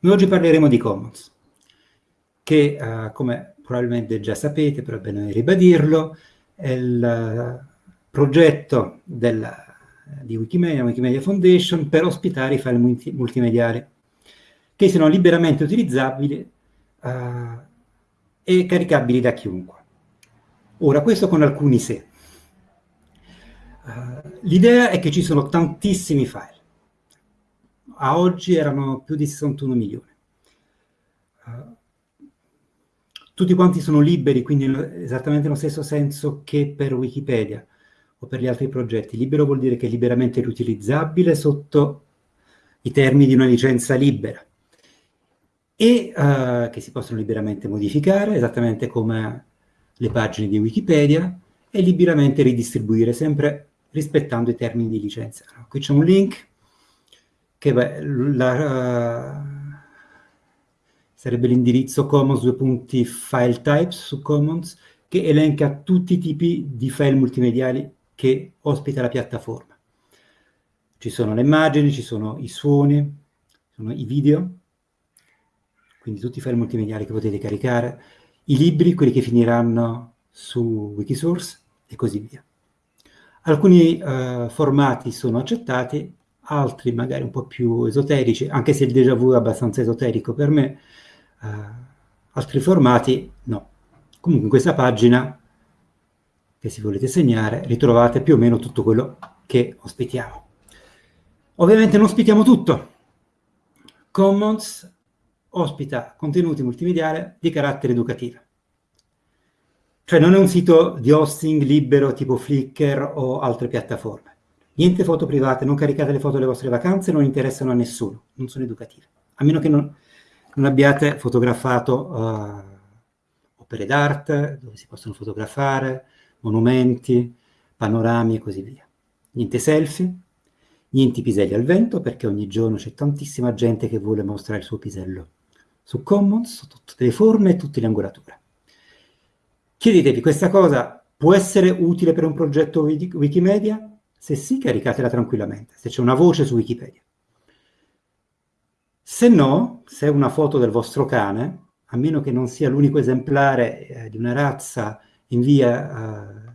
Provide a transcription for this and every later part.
Noi oggi parleremo di Commons, che uh, come probabilmente già sapete, però è bene ribadirlo, è il uh, progetto del, di Wikimedia, Wikimedia Foundation, per ospitare i file multi multimediali, che sono liberamente utilizzabili uh, e caricabili da chiunque. Ora, questo con alcuni se. L'idea è che ci sono tantissimi file, a oggi erano più di 61 milioni. Uh, tutti quanti sono liberi, quindi esattamente nello stesso senso che per Wikipedia o per gli altri progetti. Libero vuol dire che è liberamente riutilizzabile sotto i termini di una licenza libera e uh, che si possono liberamente modificare, esattamente come le pagine di Wikipedia, e liberamente ridistribuire, sempre rispettando i termini di licenza. Qui c'è un link che beh, la, uh, sarebbe l'indirizzo commons due punti file types su commons che elenca tutti i tipi di file multimediali che ospita la piattaforma. Ci sono le immagini, ci sono i suoni, sono i video, quindi tutti i file multimediali che potete caricare, i libri, quelli che finiranno su Wikisource e così via. Alcuni uh, formati sono accettati, altri magari un po' più esoterici, anche se il déjà vu è abbastanza esoterico per me, uh, altri formati no. Comunque in questa pagina, che se volete segnare, ritrovate più o meno tutto quello che ospitiamo. Ovviamente non ospitiamo tutto. Commons ospita contenuti multimediali di carattere educativo. Cioè non è un sito di hosting libero tipo Flickr o altre piattaforme. Niente foto private, non caricate le foto delle vostre vacanze, non interessano a nessuno, non sono educative. A meno che non, non abbiate fotografato uh, opere d'arte, dove si possono fotografare, monumenti, panorami e così via. Niente selfie, niente piselli al vento, perché ogni giorno c'è tantissima gente che vuole mostrare il suo pisello su Commons, su tutte le forme e tutte le angolature. Chiedetevi, questa cosa può essere utile per un progetto Wikimedia? Se sì, caricatela tranquillamente, se c'è una voce su Wikipedia. Se no, se è una foto del vostro cane, a meno che non sia l'unico esemplare eh, di una razza in via eh,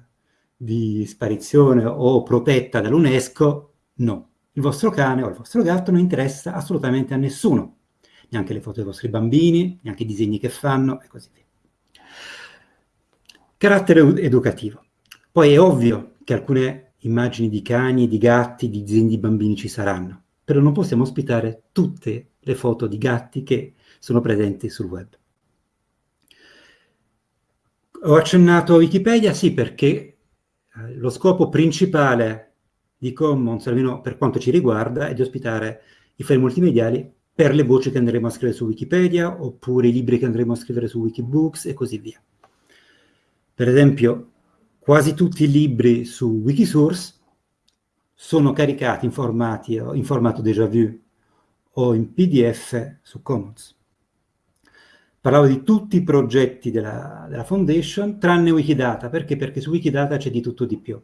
di sparizione o protetta dall'UNESCO, no. Il vostro cane o il vostro gatto non interessa assolutamente a nessuno, neanche le foto dei vostri bambini, neanche i disegni che fanno e così via. Carattere educativo. Poi è ovvio che alcune immagini di cani, di gatti, di disegni di bambini ci saranno, però non possiamo ospitare tutte le foto di gatti che sono presenti sul web. Ho accennato a Wikipedia, sì, perché eh, lo scopo principale di Commons, almeno per quanto ci riguarda, è di ospitare i file multimediali per le voci che andremo a scrivere su Wikipedia, oppure i libri che andremo a scrivere su Wikibooks e così via. Per esempio, quasi tutti i libri su Wikisource sono caricati in, formati, in formato déjà vu o in PDF su Commons. Parlavo di tutti i progetti della, della Foundation, tranne Wikidata. Perché? Perché su Wikidata c'è di tutto di più.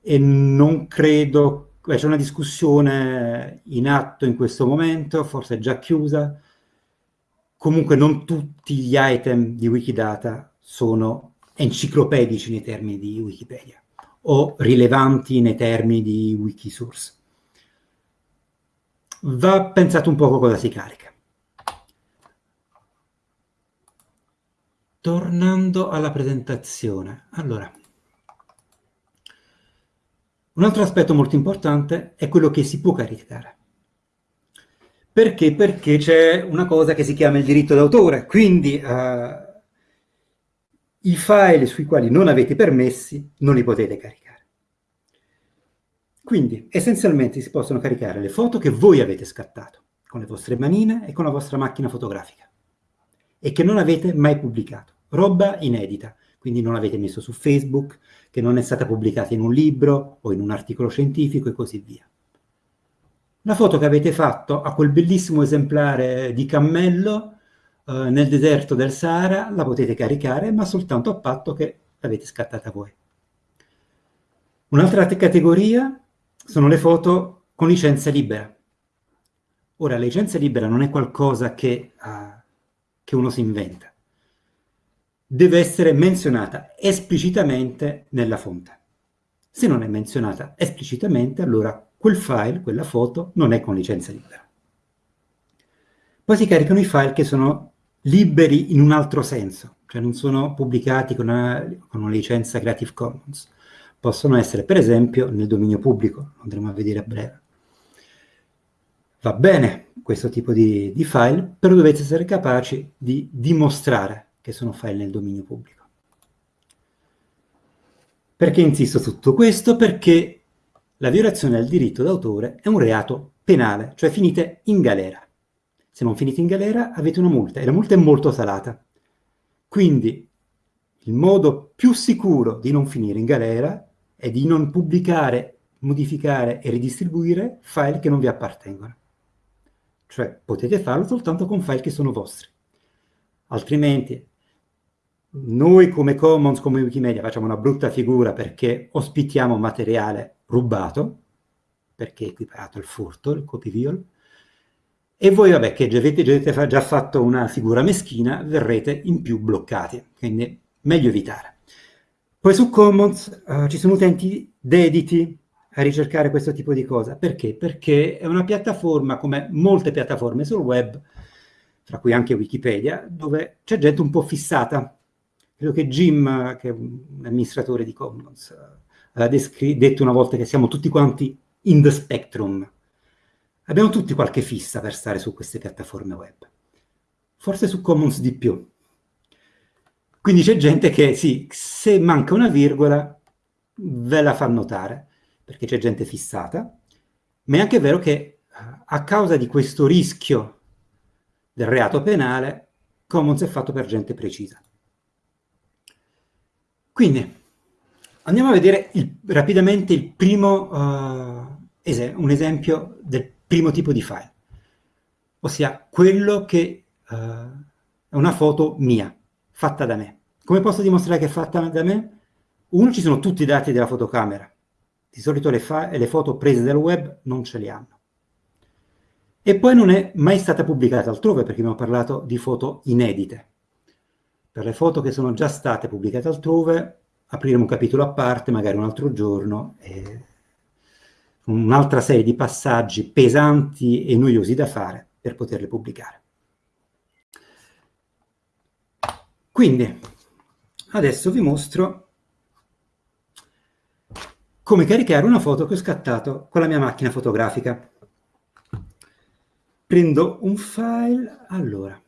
E non credo... C'è una discussione in atto in questo momento, forse già chiusa. Comunque non tutti gli item di Wikidata sono enciclopedici nei termini di Wikipedia o rilevanti nei termini di Wikisource. Va pensato un poco cosa si carica. Tornando alla presentazione, allora, un altro aspetto molto importante è quello che si può caricare. Perché? Perché c'è una cosa che si chiama il diritto d'autore, quindi uh, i file sui quali non avete permessi non li potete caricare. Quindi essenzialmente si possono caricare le foto che voi avete scattato con le vostre manine e con la vostra macchina fotografica e che non avete mai pubblicato. Roba inedita, quindi non l'avete messo su Facebook, che non è stata pubblicata in un libro o in un articolo scientifico e così via. La foto che avete fatto a quel bellissimo esemplare di cammello eh, nel deserto del Sahara la potete caricare, ma soltanto a patto che l'avete scattata voi. Un'altra categoria sono le foto con licenza libera. Ora, la licenza libera non è qualcosa che, uh, che uno si inventa. Deve essere menzionata esplicitamente nella fonte. Se non è menzionata esplicitamente, allora quel file, quella foto, non è con licenza libera. Poi si caricano i file che sono liberi in un altro senso, cioè non sono pubblicati con una, con una licenza Creative Commons. Possono essere, per esempio, nel dominio pubblico, lo andremo a vedere a breve. Va bene questo tipo di, di file, però dovete essere capaci di dimostrare che sono file nel dominio pubblico. Perché insisto su tutto questo? Perché la violazione del diritto d'autore è un reato penale, cioè finite in galera. Se non finite in galera avete una multa, e la multa è molto salata. Quindi il modo più sicuro di non finire in galera è di non pubblicare, modificare e ridistribuire file che non vi appartengono. Cioè potete farlo soltanto con file che sono vostri. Altrimenti noi come Commons, come Wikimedia, facciamo una brutta figura perché ospitiamo materiale rubato, perché è equiparato al furto, il copy viol, e voi, vabbè, che avete, già fatto una figura meschina, verrete in più bloccati, quindi meglio evitare. Poi su Commons uh, ci sono utenti dediti a ricercare questo tipo di cosa. Perché? Perché è una piattaforma, come molte piattaforme sul web, tra cui anche Wikipedia, dove c'è gente un po' fissata. Credo che Jim, che è un amministratore di Commons, aveva detto una volta che siamo tutti quanti in the spectrum, Abbiamo tutti qualche fissa per stare su queste piattaforme web. Forse su Commons di più. Quindi c'è gente che, sì, se manca una virgola, ve la fa notare, perché c'è gente fissata, ma è anche vero che eh, a causa di questo rischio del reato penale, Commons è fatto per gente precisa. Quindi, andiamo a vedere il, rapidamente il primo, uh, es un esempio del primo tipo di file, ossia quello che uh, è una foto mia, fatta da me. Come posso dimostrare che è fatta da me? Uno, ci sono tutti i dati della fotocamera. Di solito le, le foto prese dal web non ce li hanno. E poi non è mai stata pubblicata altrove, perché abbiamo parlato di foto inedite. Per le foto che sono già state pubblicate altrove, apriremo un capitolo a parte, magari un altro giorno, e un'altra serie di passaggi pesanti e noiosi da fare per poterle pubblicare. Quindi, adesso vi mostro come caricare una foto che ho scattato con la mia macchina fotografica. Prendo un file, allora,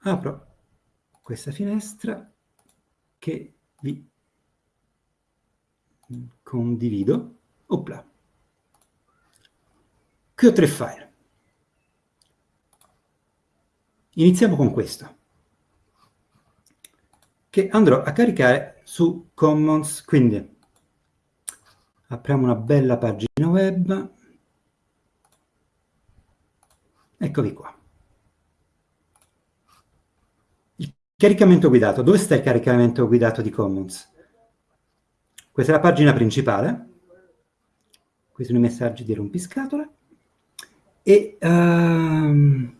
apro questa finestra che vi condivido, opla. Qui ho tre file. Iniziamo con questo, che andrò a caricare su Commons, quindi apriamo una bella pagina web, eccovi qua. Caricamento guidato, dove sta il caricamento guidato di Commons? Questa è la pagina principale, questi sono i messaggi di rompiscatole, e um,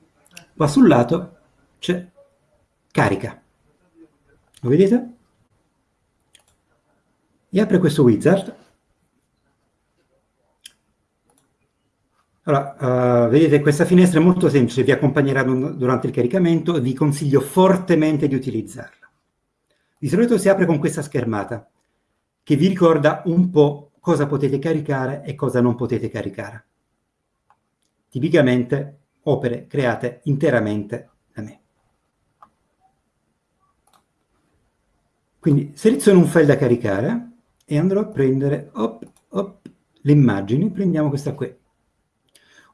qua sul lato c'è carica. Lo vedete? E apre questo wizard. Allora, uh, vedete questa finestra è molto semplice, vi accompagnerà durante il caricamento e vi consiglio fortemente di utilizzarla. Di solito si apre con questa schermata che vi ricorda un po' cosa potete caricare e cosa non potete caricare. Tipicamente opere create interamente da me. Quindi seleziono un file da caricare e andrò a prendere op, op, le immagini, prendiamo questa qui.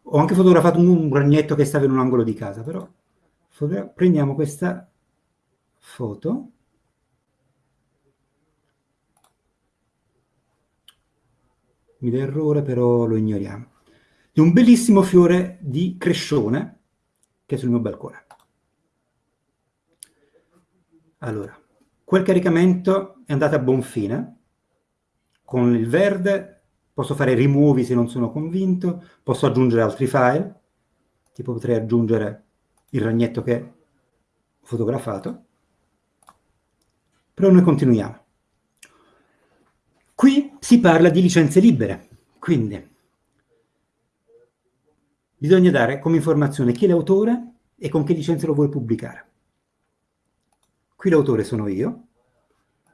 Ho anche fotografato un ragnetto che stava in un angolo di casa, però prendiamo questa foto mi errore, però lo ignoriamo, di un bellissimo fiore di crescione che è sul mio balcone. Allora, quel caricamento è andato a buon fine, con il verde posso fare rimuovi se non sono convinto, posso aggiungere altri file, tipo potrei aggiungere il ragnetto che ho fotografato, però noi continuiamo. Si parla di licenze libere, quindi bisogna dare come informazione chi è l'autore e con che licenza lo vuoi pubblicare. Qui l'autore sono io,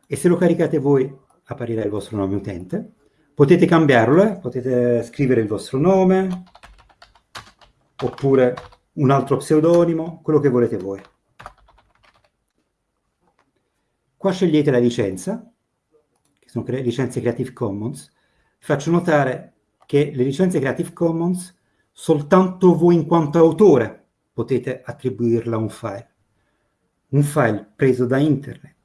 e se lo caricate voi apparirà il vostro nome utente. Potete cambiarlo, eh? potete scrivere il vostro nome, oppure un altro pseudonimo, quello che volete voi. Qua scegliete la licenza, che sono cre licenze Creative Commons. Faccio notare che le licenze Creative Commons soltanto voi in quanto autore potete attribuirla a un file. Un file preso da internet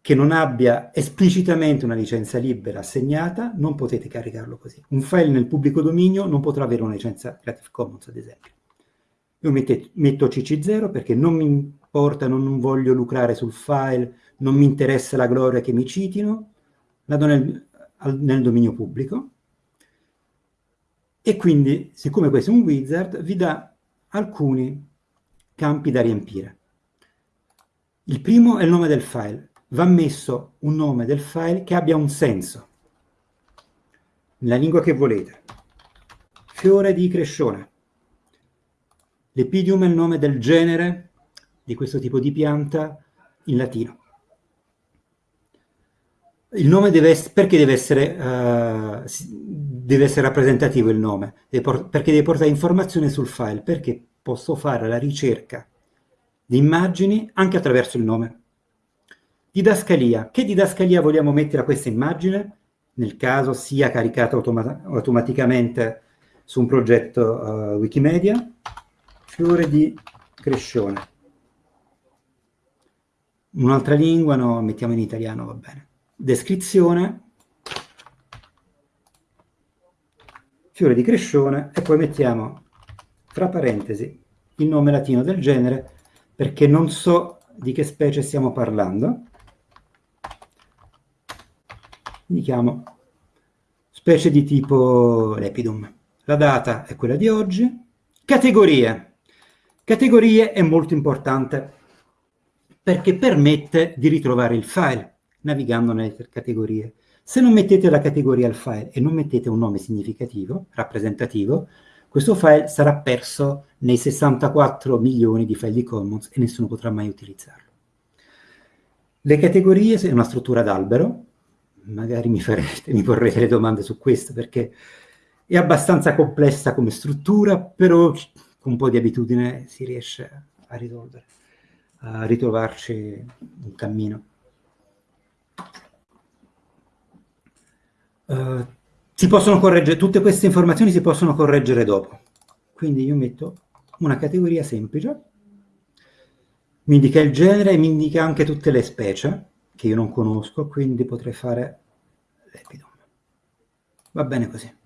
che non abbia esplicitamente una licenza libera assegnata, non potete caricarlo così. Un file nel pubblico dominio non potrà avere una licenza Creative Commons, ad esempio. Io mette, metto CC0 perché non mi importa, non, non, voglio lucrare sul file, non mi interessa la gloria che mi citino, la do nel, nel dominio pubblico. E quindi, siccome questo è un wizard, vi dà alcuni campi da riempire. Il primo è il nome del file. Va messo un nome del file che abbia un senso, nella lingua che volete. Fiore di crescione. L'epidium è il nome del genere di questo tipo di pianta in latino. Il nome deve essere, perché deve essere, uh, deve essere rappresentativo il nome? Deve perché deve portare informazione sul file, perché posso fare la ricerca di immagini anche attraverso il nome. Didascalia. Che didascalia vogliamo mettere a questa immagine? Nel caso sia caricata automa automaticamente su un progetto uh, Wikimedia, fiore di crescione. Un'altra lingua, no, mettiamo in italiano, va bene. Descrizione, fiore di crescione, e poi mettiamo, tra parentesi, il nome latino del genere, perché non so di che specie stiamo parlando. Indichiamo specie di tipo Lepidum. La data è quella di oggi. Categorie. Categorie è molto importante perché permette di ritrovare il file navigando nelle categorie. Se non mettete la categoria al file e non mettete un nome significativo, rappresentativo, questo file sarà perso nei 64 milioni di file di Commons e nessuno potrà mai utilizzarlo. Le categorie sono una struttura d'albero, magari mi, farete, mi porrete le domande su questo perché è abbastanza complessa come struttura, però con un po' di abitudine si riesce a risolvere, a ritrovarci un cammino. Uh, si possono correggere, tutte queste informazioni si possono correggere dopo. Quindi io metto una categoria semplice, mi indica il genere e mi indica anche tutte le specie che io non conosco, quindi potrei fare l'epidom. Va bene così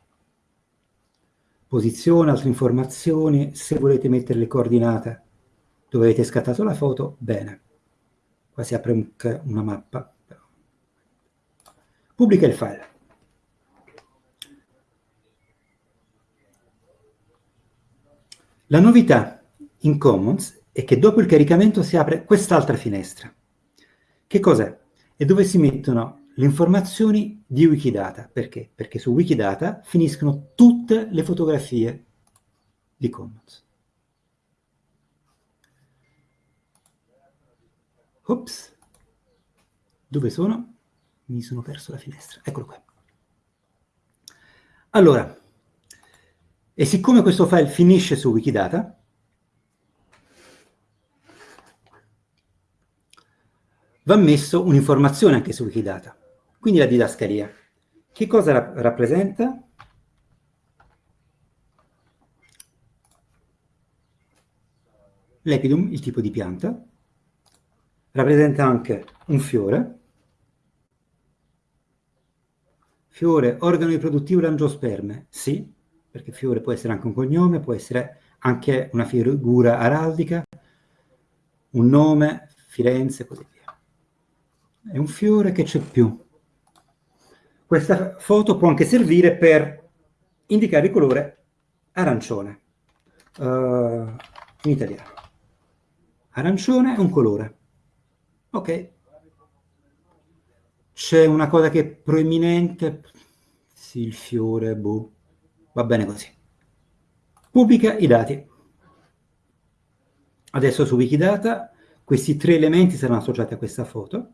posizione, altre informazioni, se volete mettere le coordinate dove avete scattato la foto, bene. Qua si apre un, una mappa. Pubblica il file. La novità in Commons è che dopo il caricamento si apre quest'altra finestra. Che cos'è? È dove si mettono le informazioni di Wikidata. Perché? Perché su Wikidata finiscono tutte le fotografie di Commons. Ops, dove sono? Mi sono perso la finestra, eccolo qua. Allora, e siccome questo file finisce su Wikidata, va messo un'informazione anche su Wikidata. Quindi la didascalia. Che cosa ra rappresenta? L'epidum, il tipo di pianta, rappresenta anche un fiore, fiore, organo riproduttivo l'angiosperme, sì, perché fiore può essere anche un cognome, può essere anche una figura araldica, un nome, Firenze così via. È un fiore che c'è più. questa foto può anche servire per indicare il colore arancione, uh, in italiano. Arancione è un colore. Ok. C'è una cosa che è proeminente, sì, il fiore, boh, va bene così. Pubblica i dati. Adesso su Wikidata questi tre elementi saranno associati a questa foto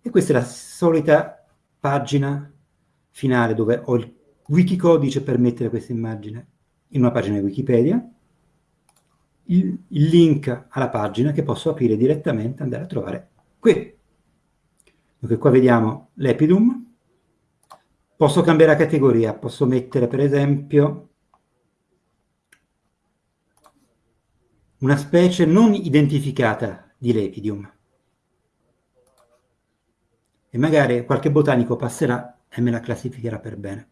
e questa è la solita pagina finale dove ho il wikicodice per mettere questa immagine in una pagina di Wikipedia, il, il link alla pagina che posso aprire direttamente e andare a trovare qui. Dunque qua vediamo l'epidum, posso cambiare la categoria, posso mettere per esempio una specie non identificata di lepidium. E magari qualche botanico passerà e me la classificherà per bene.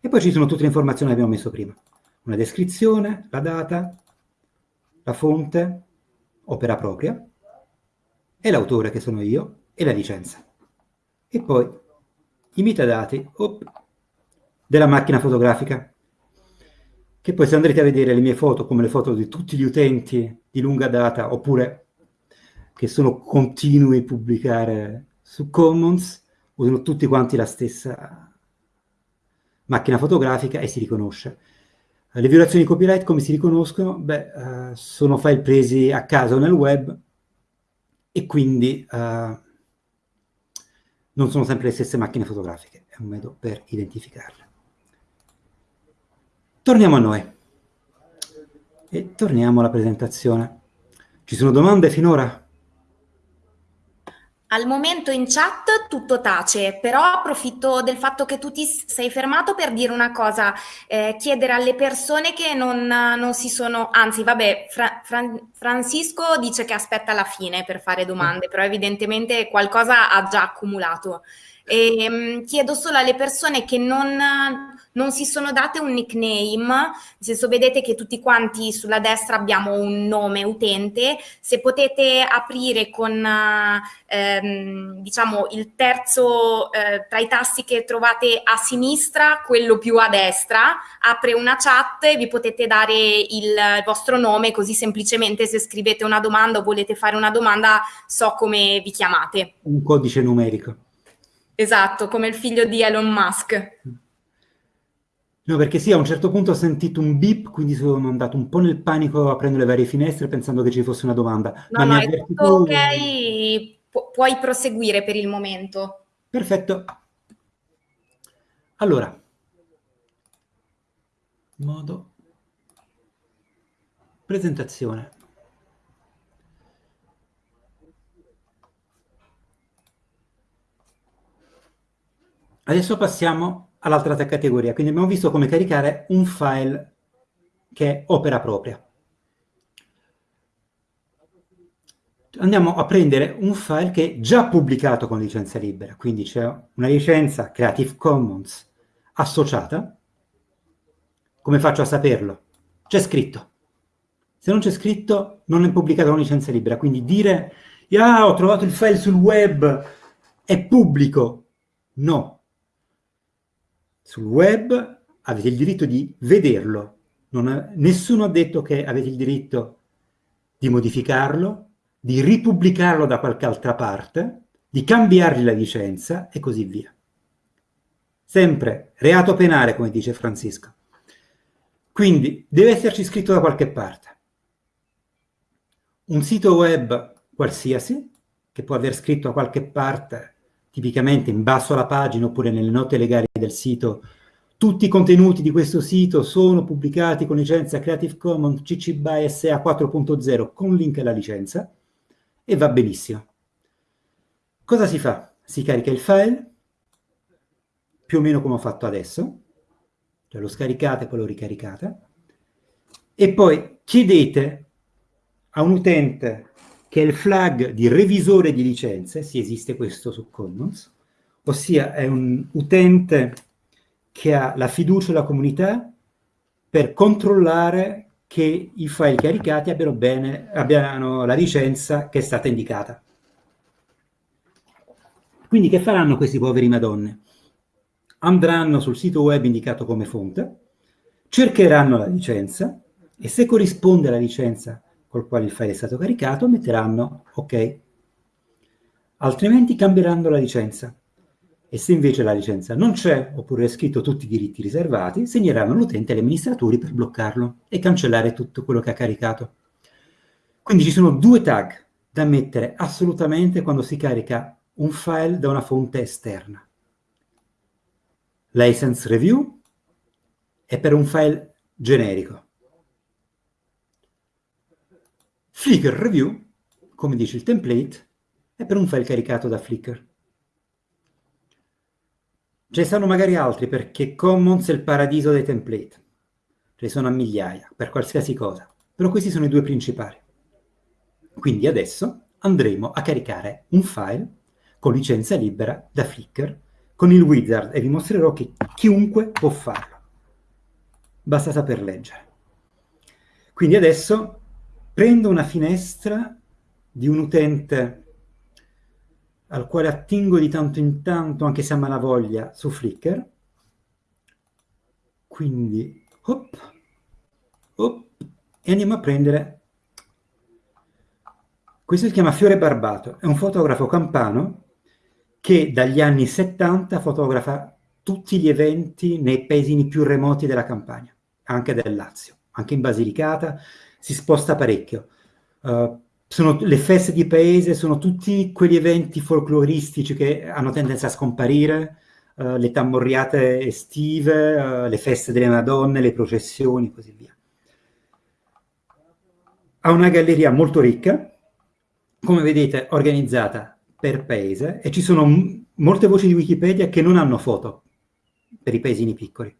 E poi ci sono tutte le informazioni che abbiamo messo prima. Una descrizione, la data, la fonte, opera propria, e l'autore che sono io, e la licenza. E poi i metadati op, della macchina fotografica che poi se andrete a vedere le mie foto, come le foto di tutti gli utenti di lunga data, oppure che sono continui a pubblicare su Commons, usano tutti quanti la stessa macchina fotografica e si riconosce. Le violazioni di copyright come si riconoscono? Beh, uh, sono file presi a caso nel web e quindi uh, non sono sempre le stesse macchine fotografiche, è un modo per identificarle. Torniamo a noi e torniamo alla presentazione. Ci sono domande finora? Al momento in chat tutto tace, però approfitto del fatto che tu ti sei fermato per dire una cosa, eh, chiedere alle persone che non, non, si sono, anzi vabbè, Fra, Fra, Francisco dice che aspetta la fine per fare domande, però evidentemente qualcosa ha già accumulato. E, um, chiedo solo alle persone che non, non, si sono date un nickname, nel senso vedete che tutti quanti sulla destra abbiamo un nome utente, se potete aprire con ehm, diciamo il terzo eh, tra i tasti che trovate a sinistra, quello più a destra, apre una chat e vi potete dare il vostro nome così semplicemente se scrivete una domanda o volete fare una domanda so come vi chiamate. Un codice numerico. Esatto, come il figlio di Elon Musk. No, perché sì, a un certo punto ho sentito un beep, quindi sono andato un po' nel panico aprendo le varie finestre pensando che ci fosse una domanda. No, Ma no, è tutto ok, Pu puoi proseguire per il momento. Perfetto. Allora, modo presentazione. Adesso passiamo all'altra categoria, quindi abbiamo visto come caricare un file che è opera propria. Andiamo a prendere un file che è già pubblicato con licenza libera, quindi c'è una licenza Creative Commons associata. Come faccio a saperlo? C'è scritto. Se non c'è scritto, non è pubblicato con licenza libera, quindi dire ah, ho trovato il file sul web, è pubblico. No, sul web avete il diritto di vederlo. Ha, nessuno ha detto che avete il diritto di modificarlo, di ripubblicarlo da qualche altra parte, di cambiargli la licenza e così via. Sempre reato penale, come dice Francisco. Quindi deve esserci scritto da qualche parte. Un sito web qualsiasi, che può aver scritto da qualche parte tipicamente in basso alla pagina oppure nelle note legali del sito, tutti i contenuti di questo sito sono pubblicati con licenza Creative Commons CC BY SA 4.0 con link alla licenza e va benissimo. Cosa si fa? Si carica il file, più o meno come ho fatto adesso, cioè lo scaricate e poi lo ricaricate, e poi chiedete a un utente che è il flag di revisore di licenze, se esiste questo su Commons, ossia è un utente che ha la fiducia della comunità per controllare che i file caricati abbiano, bene, abbiano la licenza che è stata indicata. Quindi che faranno questi poveri madonne? Andranno sul sito web indicato come fonte, cercheranno la licenza e se corrisponde alla licenza col quale il file è stato caricato, metteranno ok. Altrimenti cambieranno la licenza. E se invece la licenza non c'è, oppure è scritto tutti i diritti riservati, segneranno l'utente e gli amministratori per bloccarlo e cancellare tutto quello che ha caricato. Quindi ci sono due tag da mettere assolutamente quando si carica un file da una fonte esterna. License review è per un file generico. Flickr review, come dice il template, è per un file caricato da Flickr. Ce ne sono magari altri perché Commons è il paradiso dei template. Ce ne sono a migliaia, per qualsiasi cosa. Però questi sono i due principali. Quindi adesso andremo a caricare un file con licenza libera da Flickr con il wizard e vi mostrerò che chiunque può farlo. Basta saper leggere. Quindi adesso prendo una finestra di un utente al quale attingo di tanto in tanto, anche se a malavoglia, su Flickr. Quindi, hop, hop, e andiamo a prendere... Questo si chiama Fiore Barbato, è un fotografo campano che dagli anni 70 fotografa tutti gli eventi nei paesini più remoti della campagna, anche del Lazio, anche in Basilicata, si sposta parecchio. Uh, sono, le feste di paese sono tutti quegli eventi folcloristici che hanno tendenza a scomparire, uh, le tammorriate estive, uh, le feste delle Madonne, le processioni e così via. Ha una galleria molto ricca, come vedete organizzata per paese, e ci sono molte voci di Wikipedia che non hanno foto per i paesini piccoli.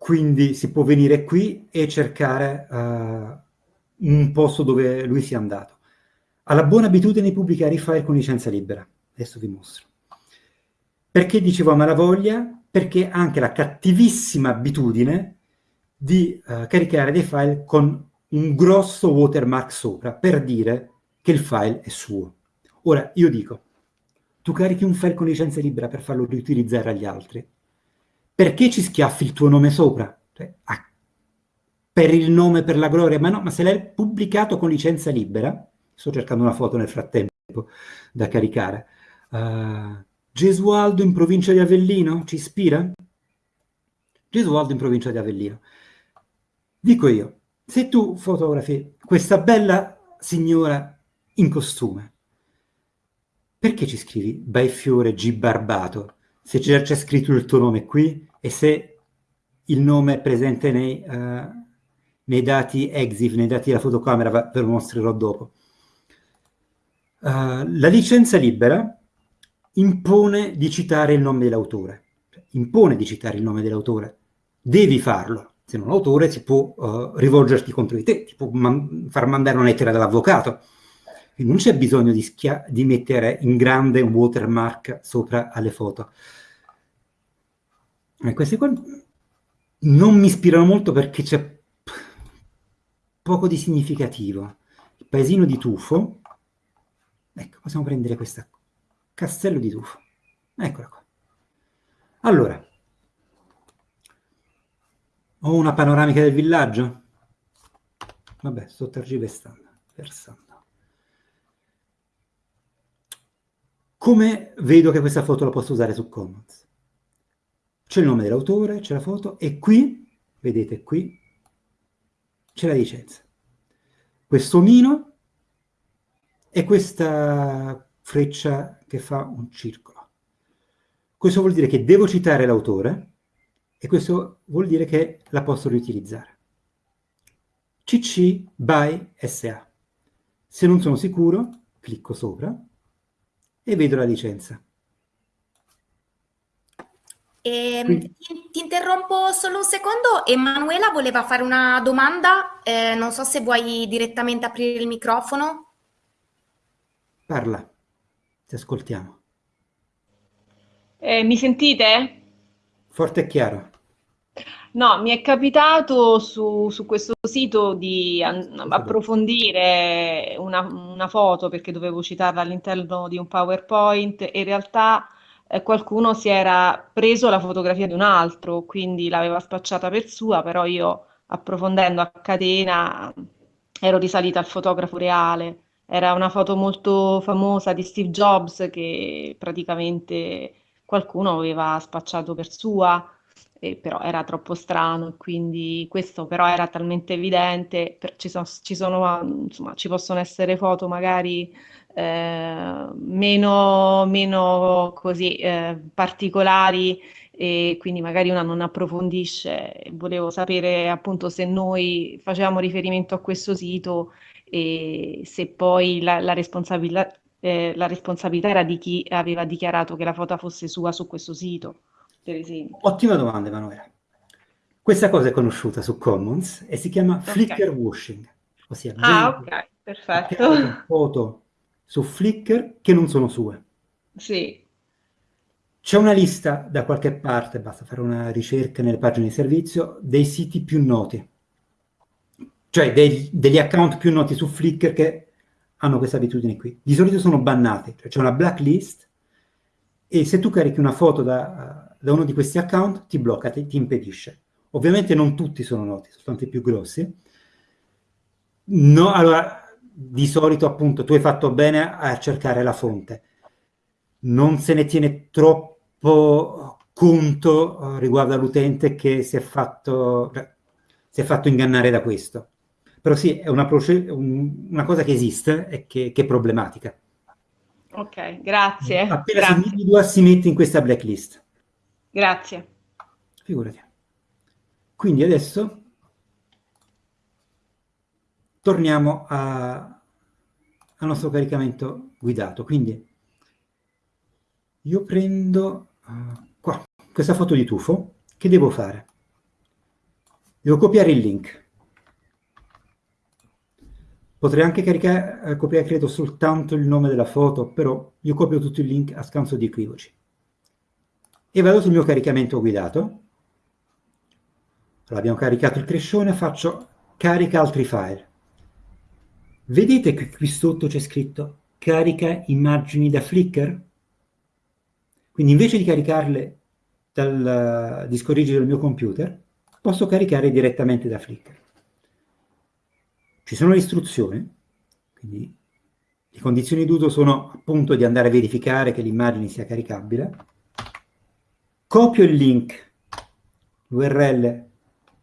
Quindi si può venire qui e cercare uh, un posto dove lui sia andato. Ha la buona abitudine di pubblicare i file con licenza libera. Adesso vi mostro. Perché dicevo a malavoglia? Perché ha anche la cattivissima abitudine di uh, caricare dei file con un grosso watermark sopra per dire che il file è suo. Ora, io dico, tu carichi un file con licenza libera per farlo riutilizzare agli altri, perché ci schiaffi il tuo nome sopra? Cioè, a per il nome, per la gloria, ma no, ma se l'hai pubblicato con licenza libera, sto cercando una foto nel frattempo da caricare, uh, Gesualdo in provincia di Avellino, ci ispira? Gesualdo in provincia di Avellino. Dico io, se tu fotografi questa bella signora in costume, perché ci scrivi Baifiore G. Barbato, se c'è scritto il tuo nome qui e se il nome è presente nei... Uh, nei dati EXIF, nei dati della fotocamera, ve lo mostrerò dopo. Uh, la licenza libera impone di citare il nome dell'autore, impone di citare il nome dell'autore, devi farlo, se non l'autore si può uh, rivolgerti contro di te, ti può man far mandare una lettera dall'avvocato, non c'è bisogno di, di, mettere in grande un watermark sopra alle foto. E queste qua non mi ispirano molto perché c'è poco di significativo. Il paesino di Tufo, ecco, possiamo prendere questo castello di Tufo. Eccola qua. Allora, ho una panoramica del villaggio? Vabbè, sto tergiversando. Versando. Come vedo che questa foto la posso usare su Commons? C'è il nome dell'autore, c'è la foto, e qui, vedete qui, c'è la licenza. Questo omino e questa freccia che fa un circolo. Questo vuol dire che devo citare l'autore e questo vuol dire che la posso riutilizzare. CC by SA. Se non sono sicuro, clicco sopra e vedo la licenza. E, ehm, ti, ti, interrompo solo un secondo. Emanuela voleva fare una domanda. Eh, non so se vuoi direttamente aprire il microfono. Parla, ti ascoltiamo. Eh, mi sentite? Forte e chiaro. No, mi è capitato su, su questo sito di approfondire una, una, foto perché dovevo citarla all'interno di un PowerPoint e in realtà qualcuno si era preso la fotografia di un altro, quindi l'aveva spacciata per sua, però io approfondendo a catena ero risalita al fotografo reale. Era una foto molto famosa di Steve Jobs che praticamente qualcuno aveva spacciato per sua, però era troppo strano quindi questo però era talmente evidente, ci, sono, ci, sono, insomma, ci possono essere foto magari eh, meno, meno così eh, particolari e quindi magari una non approfondisce. Volevo sapere appunto se noi facevamo riferimento a questo sito e se poi la, la responsabilità, eh, la responsabilità era di chi aveva dichiarato che la foto fosse sua su questo sito, per esempio. Ottima domanda, Emanuele. Questa cosa è conosciuta su Commons e si chiama okay. Flickr washing, ossia ah, ok, perfetto. foto su Flickr che non sono sue. Sì. C'è una lista da qualche parte, basta fare una ricerca nelle pagine di servizio, dei siti più noti, cioè dei, degli account più noti su Flickr che hanno questa abitudine qui. Di solito sono bannati, cioè c'è una blacklist e se tu carichi una foto da, da uno di questi account ti blocca, ti, ti, impedisce. Ovviamente non tutti sono noti, soltanto i più grossi. No, allora, di solito appunto tu hai fatto bene a cercare la fonte. Non se ne tiene troppo conto uh, riguardo all'utente che si è, fatto, si è fatto ingannare da questo. Però sì, è una, una cosa che esiste e che, che, è problematica. Ok, grazie. Appena grazie. si individua si mette in questa blacklist. Grazie. Figurati. Quindi adesso torniamo a, al nostro caricamento guidato. Quindi io prendo uh, qua questa foto di tufo. Che devo fare? Devo copiare il link. Potrei anche caricare, eh, copiare, credo, soltanto il nome della foto, però io copio tutto il link a scanso di equivoci. E vado sul mio caricamento guidato. Allora, caricato il crescione, faccio carica altri file. Vedete che qui sotto c'è scritto carica immagini da Flickr? Quindi invece di caricarle dal disco rigido del mio computer, posso caricare direttamente da Flickr. Ci sono le istruzioni, quindi le condizioni d'uso sono appunto di andare a verificare che l'immagine sia caricabile. Copio il link, l'URL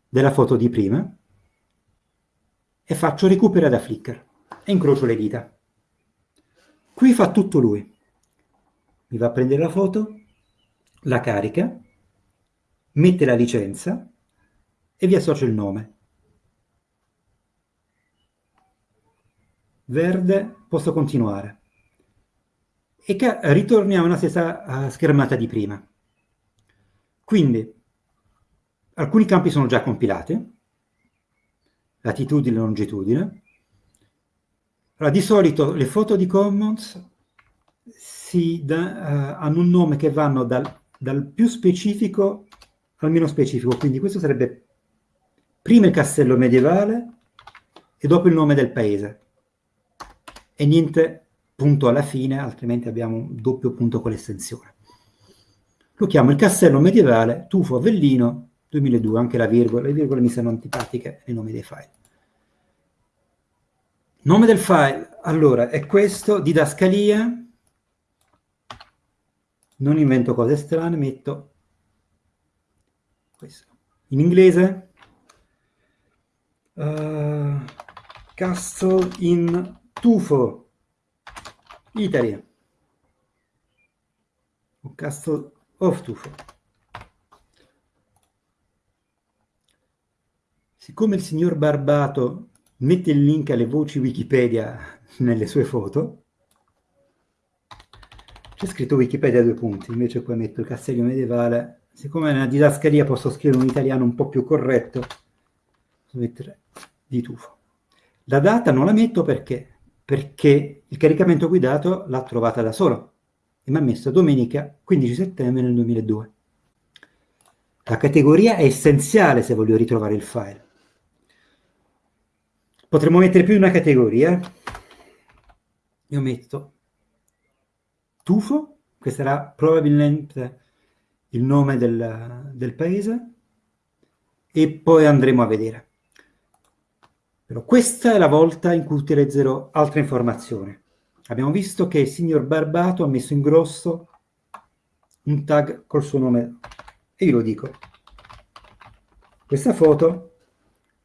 della foto di prima e faccio recupera da Flickr e incrocio le dita. Qui fa tutto lui. Mi va a prendere la foto, la carica, mette la licenza e vi associo il nome. verde, posso continuare. E ritorniamo alla stessa uh, schermata di prima. Quindi, alcuni campi sono già compilati, latitudine e longitudine. Allora, di solito le foto di Commons da, uh, hanno un nome che vanno dal, dal più specifico al meno specifico, quindi questo sarebbe prima il castello medievale e dopo il nome del paese e niente punto alla fine, altrimenti abbiamo un doppio punto con l'estensione. Lo chiamo il castello medievale Tufo Avellino 2002, anche la virgola, le virgole mi sono antipatiche nei nomi dei file. Nome del file, allora, è questo, didascalia, non invento cose strane, metto questo. In inglese, uh, castle in Tufo, Italia, o Castle of Tufo. Siccome il signor Barbato mette il link alle voci Wikipedia nelle sue foto, c'è scritto Wikipedia due punti, invece qua metto il castello medievale. Siccome è una didascalia posso scrivere un italiano un po' più corretto, posso mettere di tufo. La data non la metto perché perché il caricamento guidato l'ha trovata da solo e mi ha messo domenica 15 settembre nel 2002. La categoria è essenziale se voglio ritrovare il file. Potremmo mettere più di una categoria. Io metto tufo, questo sarà probabilmente il nome del, del paese, e poi andremo a vedere. Però questa è la volta in cui utilizzerò altre informazioni. Abbiamo visto che il signor Barbato ha messo in grosso un tag col suo nome e io lo dico. Questa foto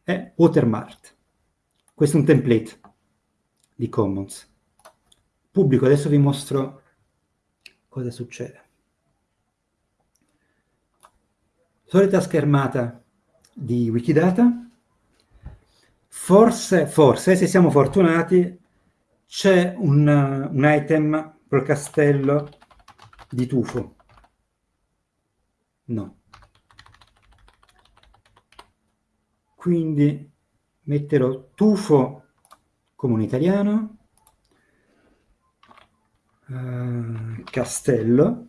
è watermarked. Questo è un template di Commons. Pubblico, adesso vi mostro cosa succede. Solita schermata di Wikidata. Forse, forse, se siamo fortunati, c'è un, un item col castello di tufo. No. Quindi metterò tufo come un italiano, uh, castello,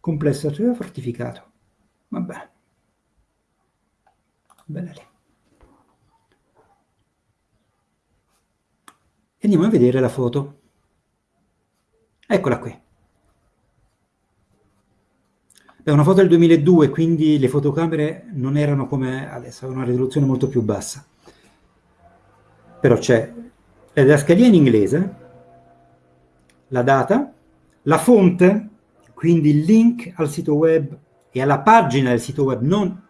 complesso fortificato. Vabbè. Bella lì. E andiamo a vedere la foto. Eccola qui. È una foto del 2002, quindi le fotocamere non erano come adesso, avevano una risoluzione molto più bassa. Però c'è la didascalia in inglese, la data, la fonte, quindi il link al sito web e alla pagina del sito web, non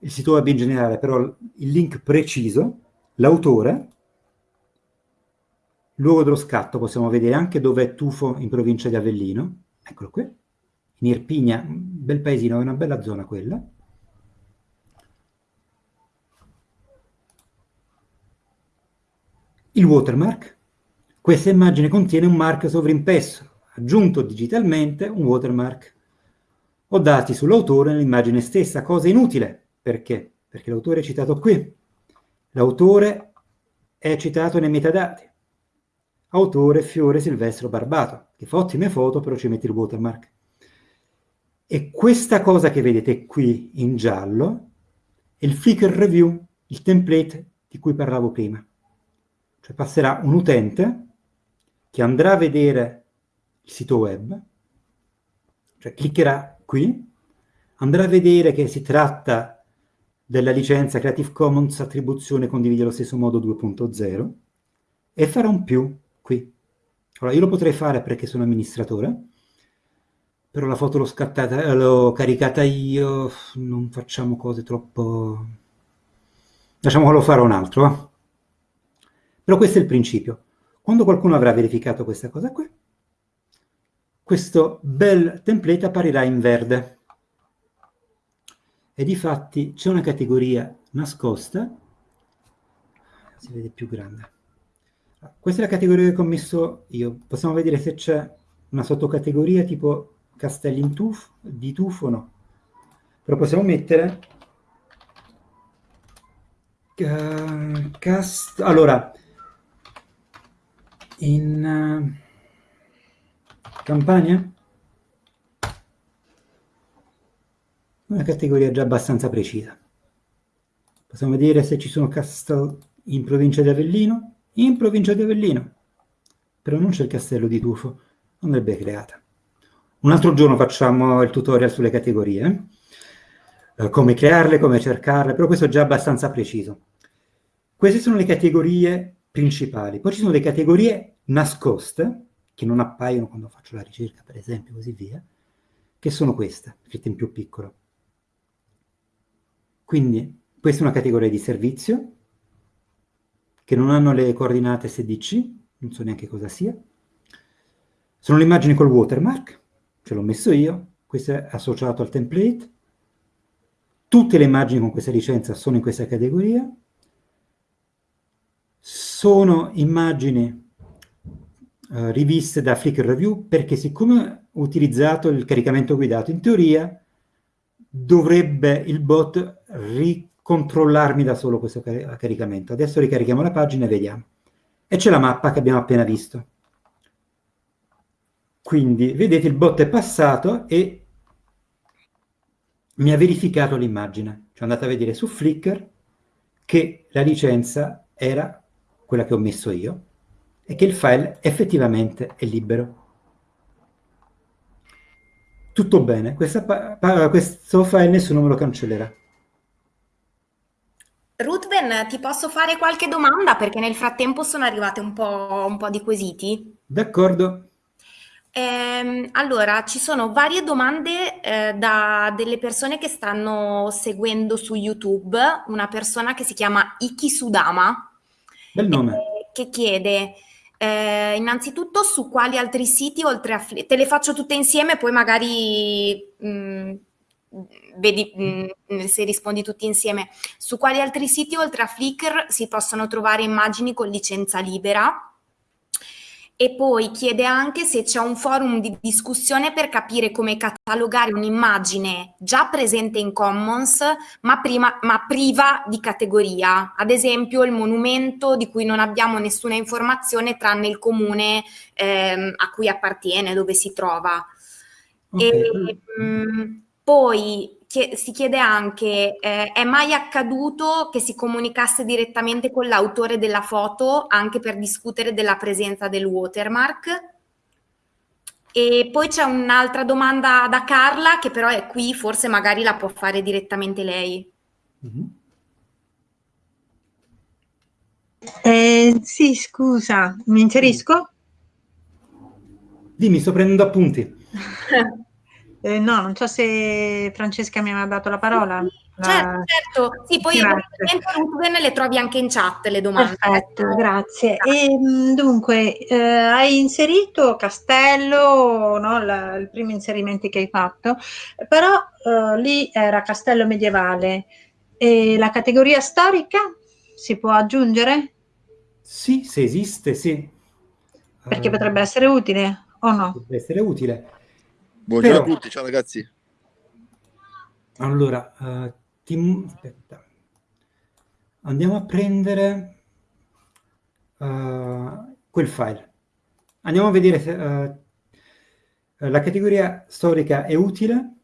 il sito web in generale, però il link preciso, l'autore, luogo dello scatto, possiamo vedere anche dove è Tufo in provincia di Avellino, eccolo qui, in Irpigna, un bel paesino, è una bella zona quella. Il watermark, questa immagine contiene un marchio sovrimpresso, aggiunto digitalmente un watermark. Ho dati sull'autore nell'immagine stessa, cosa inutile. Perché? Perché l'autore è citato qui. L'autore è citato nei metadati. Autore Fiore Silvestro Barbato, che fa ottime foto, però ci mette il watermark. E questa cosa che vedete qui in giallo è il Flickr Review, il template di cui parlavo prima. Cioè passerà un utente che andrà a vedere il sito web, cioè cliccherà qui, andrà a vedere che si tratta della licenza Creative Commons attribuzione condivide allo stesso modo 2.0 e farà un più qui. Allora io lo potrei fare perché sono amministratore, però la foto l'ho scattata, eh, l'ho caricata io, non facciamo cose troppo... Lasciamo che lo farò un altro, eh? Però questo è il principio. Quando qualcuno avrà verificato questa cosa qui, questo bel template apparirà in verde. E di fatti c'è una categoria nascosta, si vede più grande. Questa è la categoria che ho messo io. Possiamo vedere se c'è una sottocategoria tipo castelli in tufo, di tufo no. Però possiamo mettere uh, cast allora in uh, campagna una categoria già abbastanza precisa. Possiamo vedere se ci sono castelli in provincia di Avellino, in provincia di Avellino, però non c'è il castello di Tufo, andrebbe creata. Un altro giorno facciamo il tutorial sulle categorie, eh, come crearle, come cercarle, però questo è già abbastanza preciso. Queste sono le categorie principali. Poi ci sono le categorie nascoste, che non appaiono quando faccio la ricerca, per esempio, così via, che sono queste, scritte in più piccolo. Quindi questa è una categoria di servizio, che non hanno le coordinate SDC, non so neanche cosa sia. Sono le immagini col watermark, ce l'ho messo io, questo è associato al template, tutte le immagini con questa licenza sono in questa categoria, sono immagini uh, riviste da Flickr Review perché siccome ho utilizzato il caricamento guidato, in teoria dovrebbe il bot ricontrollarmi da solo questo car caricamento. Adesso ricarichiamo la pagina e vediamo. E c'è la mappa che abbiamo appena visto. Quindi, vedete, il bot è passato e mi ha verificato l'immagine. Cioè andate a vedere su Flickr che la licenza era quella che ho messo io e che il file effettivamente è libero. Tutto bene, questo file nessuno me lo cancellerà. Ruthven, ti posso fare qualche domanda perché nel frattempo sono arrivate un po', un po di quesiti. D'accordo. Eh, allora, ci sono varie domande eh, da delle persone che stanno seguendo su YouTube, una persona che si chiama Iki Sudama, Bel nome. Eh, che chiede eh, innanzitutto su quali altri siti oltre a Flickr, te le faccio tutte insieme poi magari mh, mm, vedi mh, mm, se rispondi tutti insieme, su quali altri siti oltre a Flickr si possono trovare immagini con licenza libera? E poi chiede anche se c'è un forum di discussione per capire come catalogare un'immagine già presente in Commons ma, prima, ma, priva di categoria, ad esempio il monumento di cui non abbiamo nessuna informazione tranne il comune ehm, a cui appartiene, dove si trova. Okay. E, mh, mm, si chiede anche, eh, è mai accaduto che si comunicasse direttamente con l'autore della foto anche per discutere della presenza del watermark? E poi c'è un'altra domanda da Carla che però è qui, forse magari la può fare direttamente lei. Mm-hmm. Eh, sì, scusa, mi inserisco? Dimmi, sto prendendo appunti. Eh, no, non so se Francesca mi aveva dato la parola. Certo, la... certo. Sì, poi ovviamente le trovi anche in chat le domande. Perfetto, grazie. E, mm, dunque, eh, hai inserito Castello, no, la, il primo inserimento che hai fatto, però eh, lì era Castello medievale. E la categoria storica si può aggiungere? Sì, se esiste, sì. Perché uh, potrebbe essere utile o no? Potrebbe essere utile. Buongiorno Però, a tutti, ciao ragazzi. Allora, uh, ti, aspetta. andiamo a prendere uh, quel file. Andiamo a vedere se uh, la categoria storica è utile,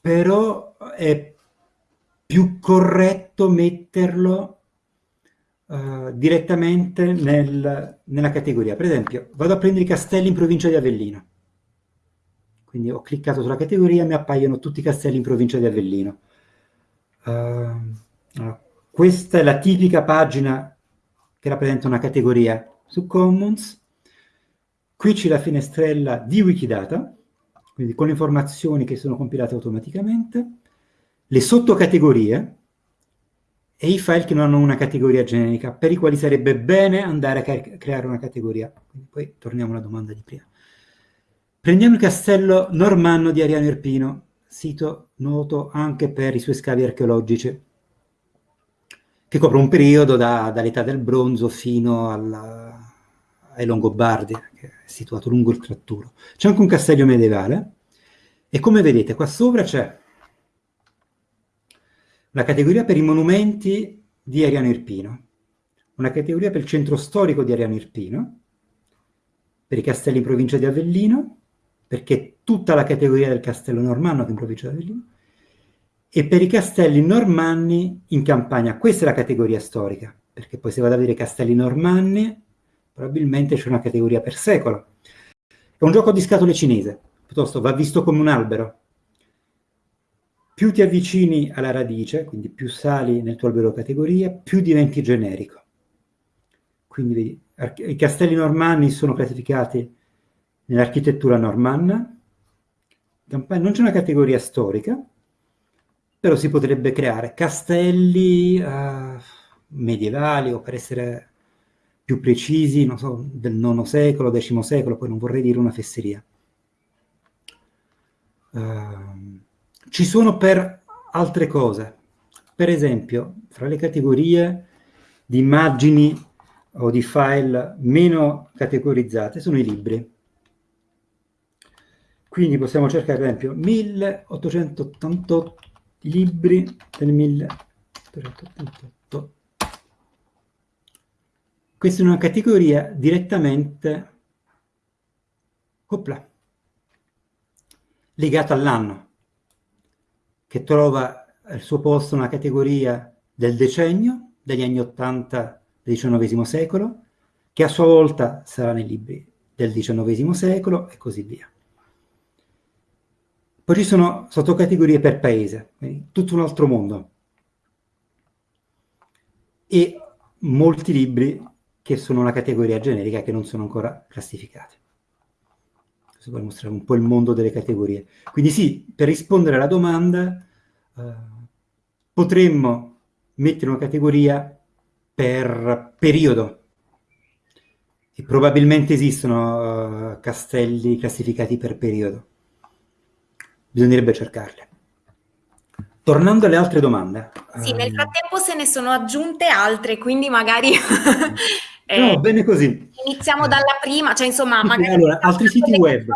però è più corretto metterlo uh, direttamente nel, nella categoria. Per esempio, vado a prendere i castelli in provincia di Avellino. Quindi ho cliccato sulla categoria e mi appaiono tutti i castelli in provincia di Avellino. Uh, questa è la tipica pagina che rappresenta una categoria su Commons. Qui c'è la finestrella di Wikidata, quindi con le informazioni che sono compilate automaticamente, le sottocategorie, e i file che non hanno una categoria generica, per i quali sarebbe bene andare a creare una categoria. Quindi poi torniamo alla domanda di prima. Prendiamo il castello normanno di Ariano Irpino, sito noto anche per i suoi scavi archeologici, che copre un periodo da, dall'età del bronzo fino alla, ai Longobardi, che è situato lungo il Tratturo. C'è anche un castello medievale, e come vedete qua sopra c'è la categoria per i monumenti di Ariano Irpino, una categoria per il centro storico di Ariano Irpino, per i castelli in provincia di Avellino, perché tutta la categoria del castello normanno che in provincia di Avellino, e per i castelli normanni in Campania. Questa è la categoria storica, perché poi se vado a vedere castelli normanni, probabilmente c'è una categoria per secolo. È un gioco di scatole cinese, piuttosto va visto come un albero, più ti avvicini alla radice, quindi più sali nel tuo albero categoria, più diventi generico. Quindi i castelli normanni sono classificati nell'architettura normanna, non c'è una categoria storica, però si potrebbe creare castelli uh, medievali o per essere più precisi, non so, del IX secolo, X secolo, poi non vorrei dire una fesseria. Uh, ci sono per altre cose. Per esempio, fra le categorie di immagini o di file meno categorizzate sono i libri. Quindi possiamo cercare, per esempio, 1888 libri del 1888. Questa è una categoria direttamente opla, legata all'anno che trova al suo posto una categoria del decennio, degli anni 80 del XIX secolo, che a sua volta sarà nei libri del XIX secolo e così via. Poi ci sono sottocategorie per paese, tutto un altro mondo. E molti libri che sono una categoria generica che non sono ancora classificati. Questo per mostrare un po' il mondo delle categorie. Quindi sì, per rispondere alla domanda, eh, potremmo mettere una categoria per periodo. E probabilmente esistono uh, castelli classificati per periodo bisognerebbe cercarle. Tornando alle altre domande. Sì, nel ehm, frattempo se ne sono aggiunte altre, quindi magari... eh, no, bene così. Iniziamo dalla prima, cioè insomma, magari... Allora, altri siti web.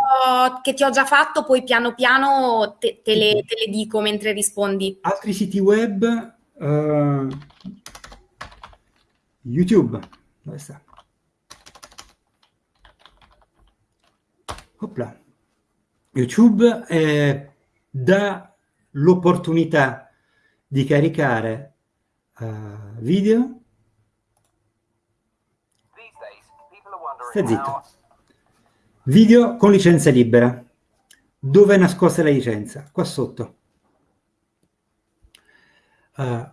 Che ti ho già fatto, poi piano piano te, te, le, te le, dico mentre rispondi. Altri siti web... Uh, YouTube. Dove sta? Opla. YouTube eh, dà l'opportunità di caricare uh, video. Stai zitto. Video con licenza libera. Dove è nascosta la licenza? Qua sotto. Uh,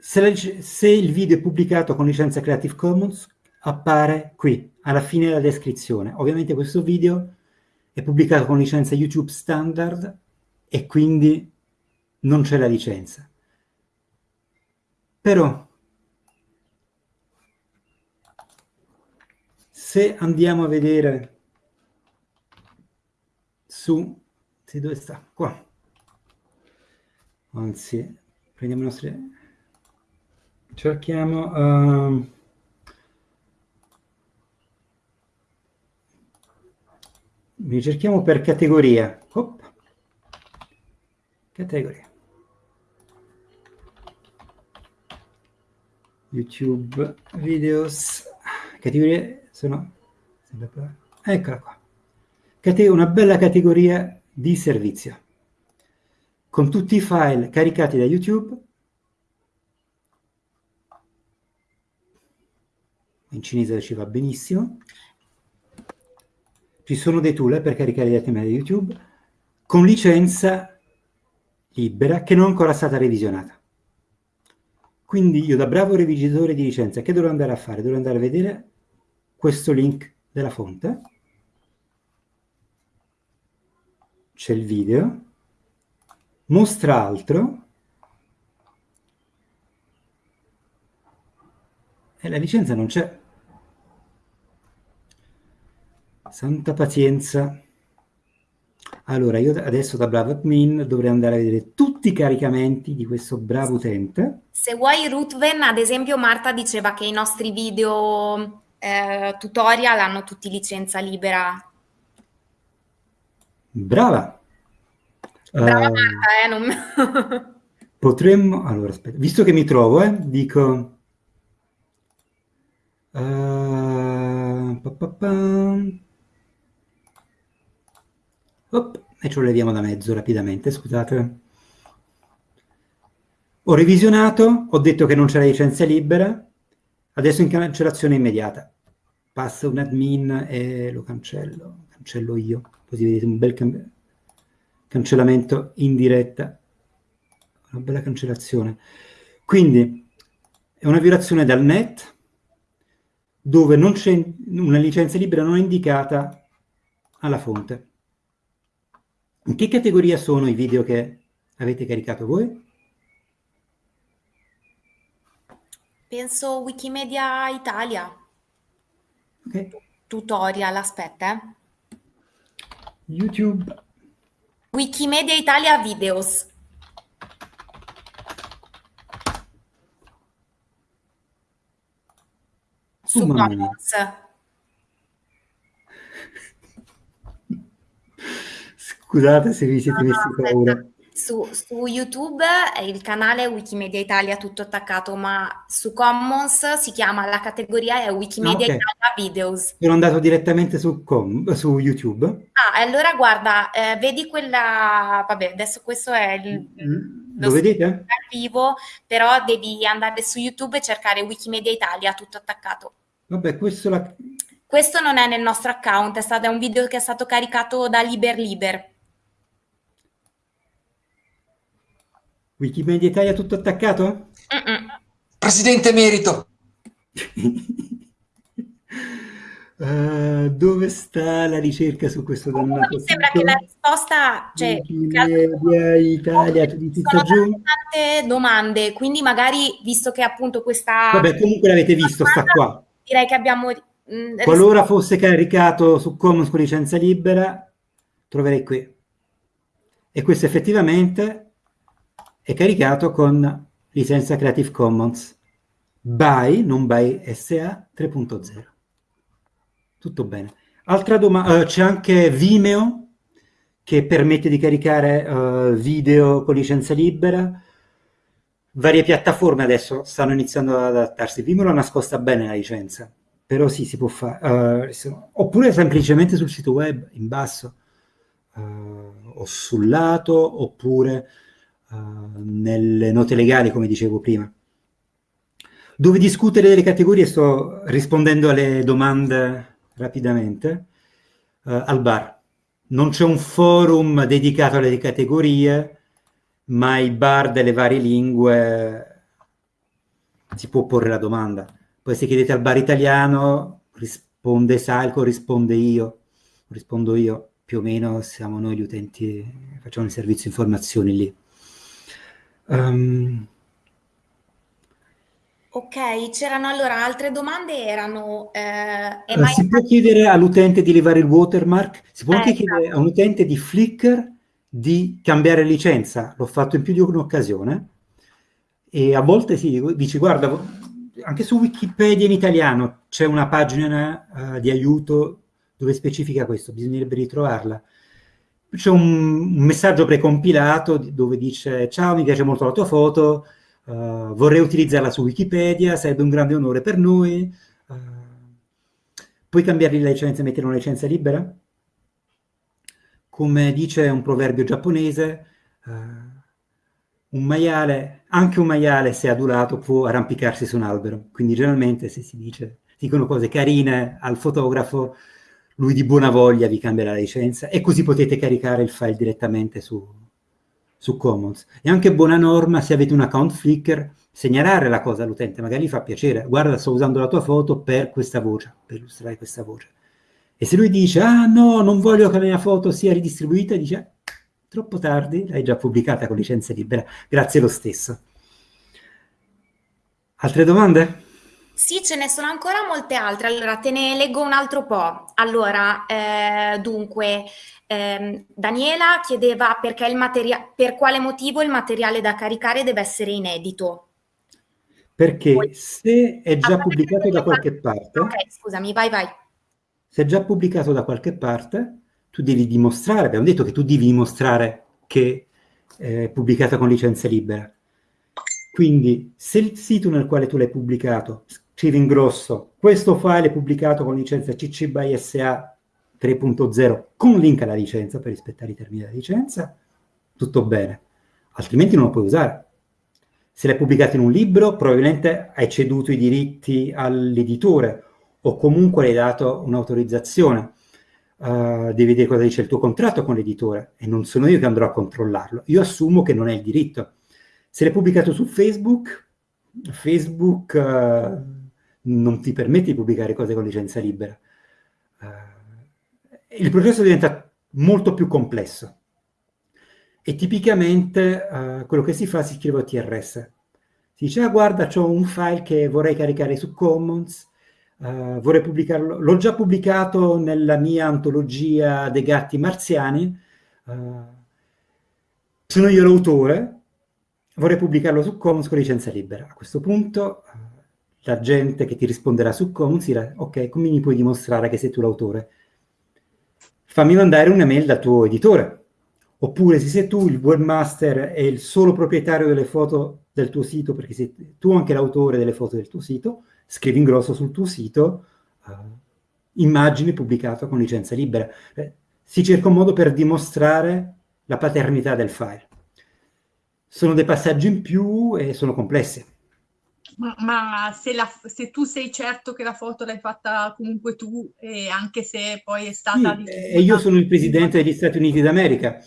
se, la, se, il video è pubblicato con licenza Creative Commons, appare qui, alla fine della descrizione. Ovviamente questo video è pubblicato con licenza YouTube standard e quindi non c'è la licenza. Però se andiamo a vedere su sì, dove sta? Qua. Anzi, prendiamo i nostri cerchiamo uh, ricerchiamo per categoria. Op. Categoria. YouTube videos. Categorie sono... Eccola qua. Una bella categoria di servizio. Con tutti i file caricati da YouTube. In cinese ci va benissimo ci sono dei tool per caricare i dati da YouTube con licenza libera che non è ancora stata revisionata. Quindi io da bravo revisionatore di licenza che dovrò andare a fare? Dovrò andare a vedere questo link della fonte. C'è il video. Mostra altro. E la licenza non c'è. Santa pazienza. Allora, io adesso da bravo admin dovrei andare a vedere tutti i caricamenti di questo bravo utente. Se vuoi Rutven, ad esempio Marta diceva che i nostri video eh, tutorial hanno tutti licenza libera. Brava! Brava uh, Marta, eh, non... potremmo... Allora, aspetta, visto che mi trovo, eh, dico... Uh, pa, pa, pa. Op, e ce lo leviamo da mezzo rapidamente, scusate. Ho revisionato, ho detto che non c'è la licenza libera, adesso in cancellazione immediata. Passa un admin e lo cancello, cancello io, così vedete un bel can cancellamento in diretta, una bella cancellazione. Quindi è una violazione dal net dove non c'è una licenza libera non indicata alla fonte. In che categoria sono i video che avete caricato voi? Penso Wikimedia Italia. Ok. Tutorial, aspetta. Eh. YouTube. Wikimedia Italia Videos. Su Commons. Scusate se vi siete messi no, paura. Su, su, YouTube è il canale Wikimedia Italia tutto attaccato, ma su Commons si chiama, la categoria è Wikimedia ah, okay. Italia Videos. Sono andato direttamente su, com, su YouTube. Ah, allora guarda, eh, vedi quella, vabbè, adesso questo è il... Lo vedete? Al vivo, però devi andare su YouTube e cercare Wikimedia Italia, tutto attaccato. Vabbè, questo la... Questo non è nel nostro account, è, stato, è un video che è stato caricato da Liber Liber. Wikimedia Italia tutto attaccato? Mm-mm. Presidente emerito! uh, dove sta la ricerca su questo dannato Mi sembra che la risposta, cioè, Wikimedia Italia, tu dici sono giù? tante domande, quindi magari, visto che appunto questa... Vabbè, comunque l'avete visto, sta qua. Direi che abbiamo... Mh, Qualora fosse caricato su Commons con licenza libera, troverei qui. E questo effettivamente è caricato con licenza Creative Commons by, non by SA 3.0. Tutto bene. Altra domanda, uh, c'è anche Vimeo che permette di caricare uh, video con licenza libera. Varie piattaforme adesso stanno iniziando ad adattarsi. Vimeo l'ha nascosta bene la licenza, però sì, si può fare. Uh, oppure semplicemente sul sito web, in basso, o sul lato, oppure nelle note legali, come dicevo prima dove discutere delle categorie, sto rispondendo alle domande rapidamente, uh, al bar. Non c'è un forum dedicato alle categorie, ma i bar delle varie lingue si può porre la domanda. Poi se chiedete al bar italiano, risponde Salco, risponde io, rispondo io, più o meno siamo noi gli utenti, facciamo il servizio informazioni lì. Um, Ok, c'erano allora altre domande, erano... Eh, uh, si può chiedere all'utente di levare il watermark, si può eh, anche chiedere esatto. a un utente di Flickr di cambiare licenza, l'ho fatto in più di un'occasione, e a volte si dice, guarda, anche su Wikipedia in italiano c'è una pagina uh, di aiuto dove specifica questo, bisognerebbe ritrovarla. C'è un, un messaggio precompilato dove dice, ciao, mi piace molto la tua foto, Uh, vorrei utilizzarla su Wikipedia, sarebbe un grande onore per noi. Uh, puoi cambiare la licenza e mettere una licenza libera? Come dice un proverbio giapponese, uh, un maiale, anche un maiale se adulato può arrampicarsi su un albero. Quindi generalmente se si dice, dicono cose carine al fotografo, lui di buona voglia vi cambia la licenza e così potete caricare il file direttamente su, su Commons. E anche buona norma, se avete un account Flickr, segnalare la cosa all'utente, magari gli fa piacere, guarda sto usando la tua foto per questa voce, per illustrare questa voce. E se lui dice, ah no, non voglio che la mia foto sia ridistribuita, dice, troppo tardi, l'hai già pubblicata con licenza libera, grazie lo stesso. Altre domande? Sì, ce ne sono ancora molte altre. Allora, te ne leggo un altro po'. Allora, eh, dunque, ehm, Daniela chiedeva perché il materia- per quale motivo il materiale da caricare deve essere inedito. Perché Poi, se è già pubblicato da qualche parte... Ok, scusami, vai, vai. Se è già pubblicato da qualche parte, tu devi dimostrare, abbiamo detto che tu devi dimostrare che è pubblicato con licenza libera. Quindi, se il sito nel quale tu l'hai pubblicato scrive in grosso, questo file è pubblicato con licenza CC by SA 3.0 con link alla licenza per rispettare i termini della licenza, tutto bene, altrimenti non lo puoi usare. Se l'hai pubblicato in un libro, probabilmente hai ceduto i diritti all'editore o comunque hai dato un'autorizzazione. Uh, devi vedere cosa dice il tuo contratto con l'editore e non sono io che andrò a controllarlo. Io assumo che non è il diritto. Se l'hai pubblicato su Facebook, Facebook uh, non ti permette di pubblicare cose con licenza libera. Uh, il processo diventa molto più complesso e tipicamente uh, quello che si fa si scrive TRS. Si dice, ah guarda, ho un file che vorrei caricare su Commons, uh, vorrei pubblicarlo, l'ho già pubblicato nella mia antologia dei gatti marziani, sono io l'autore, vorrei pubblicarlo su Commons con licenza libera. A questo punto la gente che ti risponderà su dirà ok, come mi puoi dimostrare che sei tu l'autore? Fammi mandare un'email dal tuo editore. Oppure se sei tu il webmaster e il solo proprietario delle foto del tuo sito, perché sei tu anche l'autore delle foto del tuo sito, scrivi in grosso sul tuo sito uh, immagini pubblicate con licenza libera. Eh, si cerca un modo per dimostrare la paternità del file. sono dei passaggi in più e sono complessi. Ma, se, la, se, tu sei certo che la foto l'hai fatta comunque tu, e anche se poi è stata... Sì, e io sono il presidente degli Stati Uniti d'America.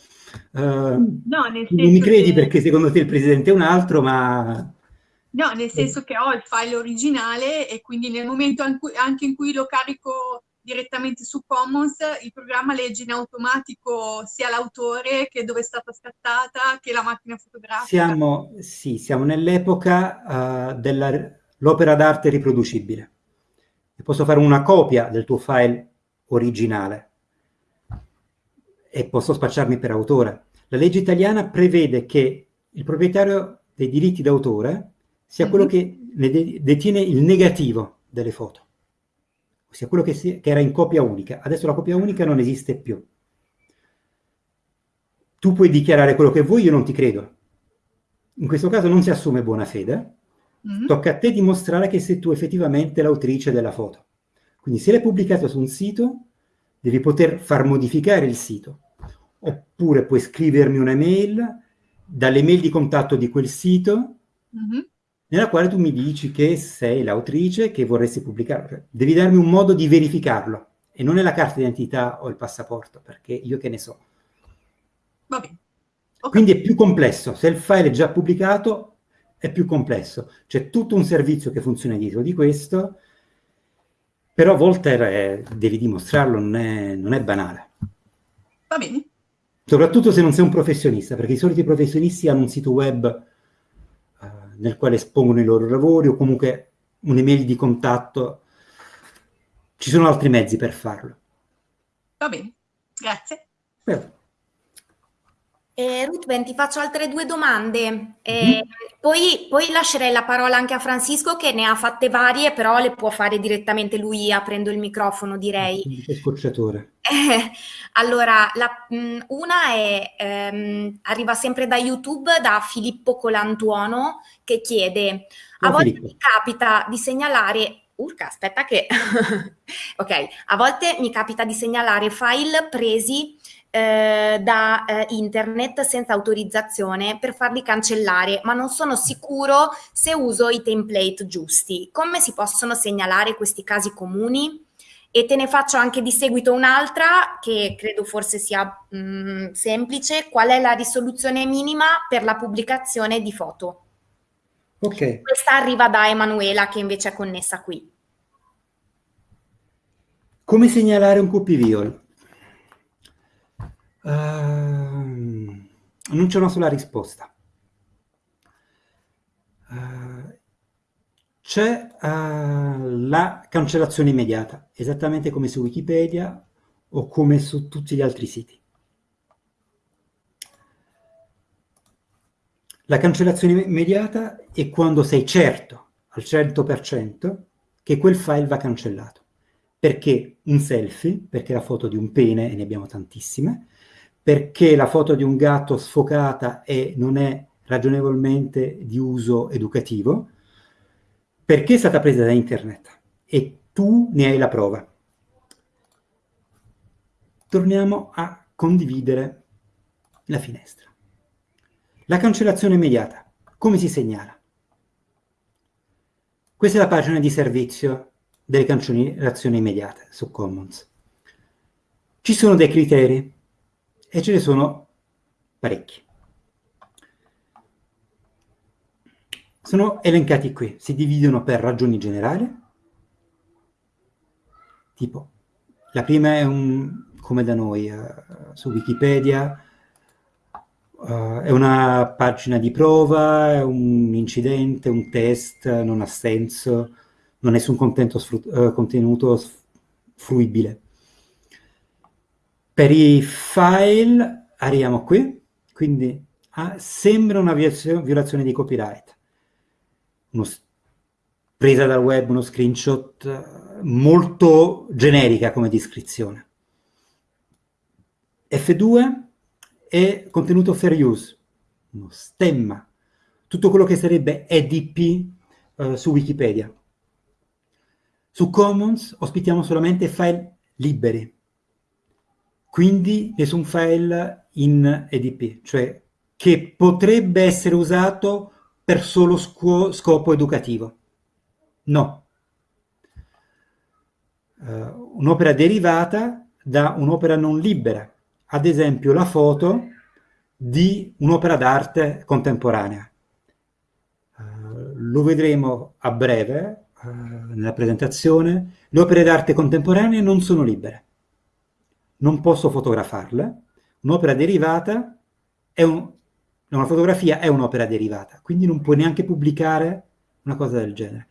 Uh, no, nel senso non mi credi che... perché secondo te il presidente è un altro, ma... No, nel senso che ho il file originale e quindi nel momento anche in cui lo carico direttamente su Commons, il programma legge in automatico sia l'autore che dove è stata scattata che la macchina fotografica. Siamo, sì, siamo nell'epoca uh, dell'opera d'arte riproducibile. E posso fare una copia del tuo file originale e posso spacciarmi per autore. La legge italiana prevede che il proprietario dei diritti d'autore sia quello che ne detiene il negativo delle foto ossia quello che, si, che era in copia unica. Adesso la copia unica non esiste più. Tu puoi dichiarare quello che vuoi, io non ti credo. In questo caso non si assume buona fede, mm-hmm. tocca a te dimostrare che sei tu effettivamente l'autrice della foto. Quindi se l'hai pubblicato su un sito, devi poter far modificare il sito. Oppure puoi scrivermi un'email dalle mail di contatto di quel sito mm-hmm nella quale tu mi dici che sei l'autrice che vorresti pubblicare. Devi darmi un modo di verificarlo e non è la carta d'identità o il passaporto, perché io che ne so. Va bene. Okay. Quindi è più complesso. Se il file è già pubblicato, è più complesso. C'è tutto un servizio che funziona dietro di questo, però a volte è, devi dimostrarlo, non è, non è banale. Va bene. Soprattutto se non sei un professionista, perché i soliti professionisti hanno un sito web nel quale espongono i loro lavori o comunque un'email di contatto. Ci sono altri mezzi per farlo. Va bene, grazie. Beh. Eh, Ruth, ti faccio altre due domande. Eh, mm. poi, poi, lascerei la parola anche a Francisco che ne ha fatte varie, però le può fare direttamente lui aprendo il microfono, direi. Scocciatore. Eh, allora, la, mh, una è, ehm, arriva sempre da YouTube, da Filippo Colantuono, che chiede, a volte Filippo. mi capita di segnalare Urca, aspetta che... ok, a volte mi capita di segnalare file presi eh, da eh, internet senza autorizzazione per farli cancellare, ma non sono sicuro se uso i template giusti. Come si possono segnalare questi casi comuni? E te ne faccio anche di seguito un'altra che credo forse sia mh, mm, semplice. Qual è la risoluzione minima per la pubblicazione di foto? Ok. Questa arriva da Emanuela che invece è connessa qui. Come segnalare un copy viol? Uh, non c'è una sola risposta. Uh, c'è uh, la cancellazione immediata, esattamente come su Wikipedia o come su tutti gli altri siti. La cancellazione immediata è quando sei certo al 100% che quel file va cancellato. Perché un selfie, perché la foto di un pene, e ne abbiamo tantissime, perché la foto di un gatto sfocata e non è ragionevolmente di uso educativo, perché è stata presa da internet e tu ne hai la prova. Torniamo a condividere la finestra. La cancellazione immediata. Come si segnala? Questa è la pagina di servizio delle cancellazioni immediate su Commons. Ci sono dei criteri e ce ne sono parecchi. Sono elencati qui, si dividono per ragioni generali, tipo la prima è un, come da noi, uh, su Wikipedia, uh, è una pagina di prova, è un incidente, un test, non ha senso, non è su un uh, contenuto fruibile. Per i file arriviamo qui, quindi ah, sembra una violazione di copyright. Uno, presa dal web, uno screenshot molto generica come descrizione. F2 è contenuto fair use, uno stemma, tutto quello che sarebbe EDP eh, su Wikipedia. Su Commons ospitiamo solamente file liberi, quindi nessun file in EDP, cioè che potrebbe essere usato per solo scopo educativo. No. Uh, un'opera derivata da un'opera non libera, ad esempio la foto di un'opera d'arte contemporanea. Uh, lo vedremo a breve uh, nella presentazione. Le opere d'arte contemporanee non sono libere. Non posso fotografarle. Un'opera derivata è un, una fotografia è un'opera derivata, quindi non puoi neanche pubblicare una cosa del genere.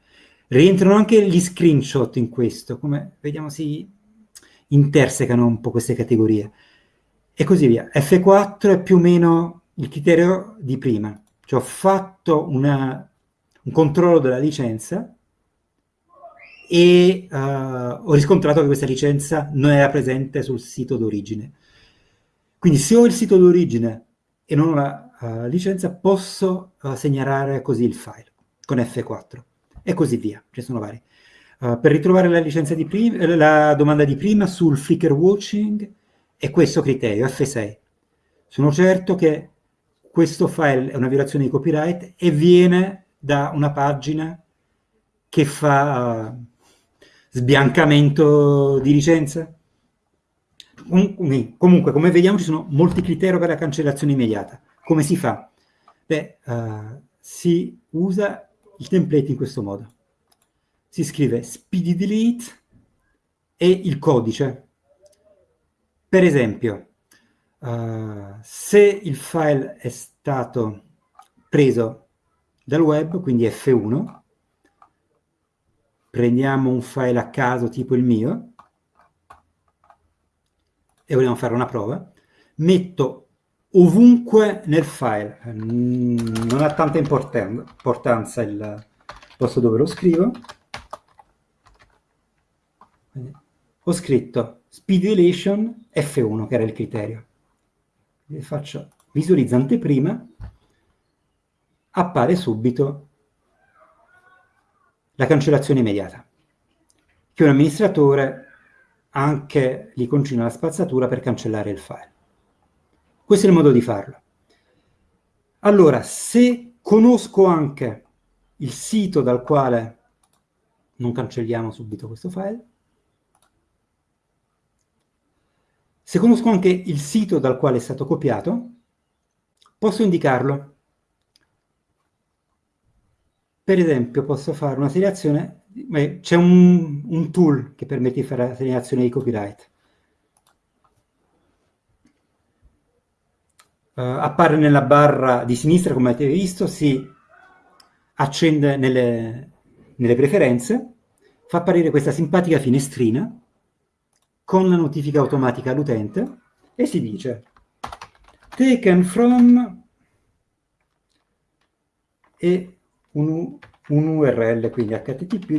Rientrano anche gli screenshot in questo, come vediamo si intersecano un po' queste categorie. E così via. F4 è più o meno il criterio di prima. Cioè ho fatto una, un controllo della licenza e uh, ho riscontrato che questa licenza non era presente sul sito d'origine. Quindi se ho il sito d'origine e non ho la uh, licenza, posso uh, segnalare così il file con F4 e così via, ce sono vari. Per ritrovare la, la domanda di prima sul flicker watching è questo criterio, F6. Sono certo che questo file è una violazione di copyright e viene da una pagina che fa sbiancamento di licenza. Comunque, come vediamo, ci sono molti criteri per la cancellazione immediata. Come si fa? Beh, uh, si usa il template in questo modo. Si scrive speedy delete e il codice. Per esempio, uh, se il file è stato preso dal web, quindi F1, prendiamo un file a caso tipo il mio e vogliamo fare una prova, metto ovunque nel file. Non ha tanta importanza il posto dove lo scrivo. Ho scritto speed relation F1, che era il criterio. Quindi faccio visualizza anteprima, appare subito la cancellazione immediata, che un amministratore anche gli concina la spazzatura per cancellare il file. Questo è il modo di farlo. Allora, se conosco anche il sito dal quale non cancelliamo subito questo file, se conosco anche il sito dal quale è stato copiato, posso indicarlo. Per esempio, posso fare una segnalazione, c'è un, un tool che permette di fare la segnalazione di copyright. uh, appare nella barra di sinistra, come avete visto, si accende nelle, nelle preferenze, fa apparire questa simpatica finestrina con la notifica automatica all'utente e si dice taken from e un, un URL, quindi http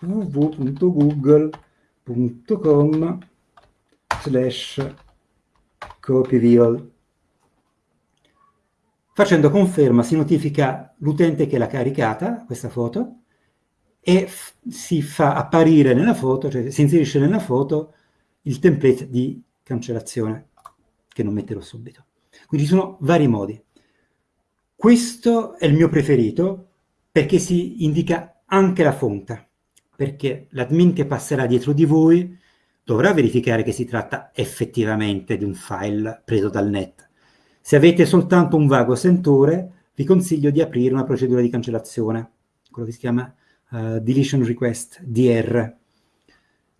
www.google.com slash copy viol. Facendo conferma si notifica l'utente che l'ha caricata, questa foto, e si fa apparire nella foto, cioè si inserisce nella foto il template di cancellazione, che non metterò subito. Quindi ci sono vari modi. Questo è il mio preferito perché si indica anche la fonte, perché l'admin che passerà dietro di voi dovrà verificare che si tratta effettivamente di un file preso dal net. Se avete soltanto un vago sentore, vi consiglio di aprire una procedura di cancellazione, quello che si chiama uh, Deletion Request, DR.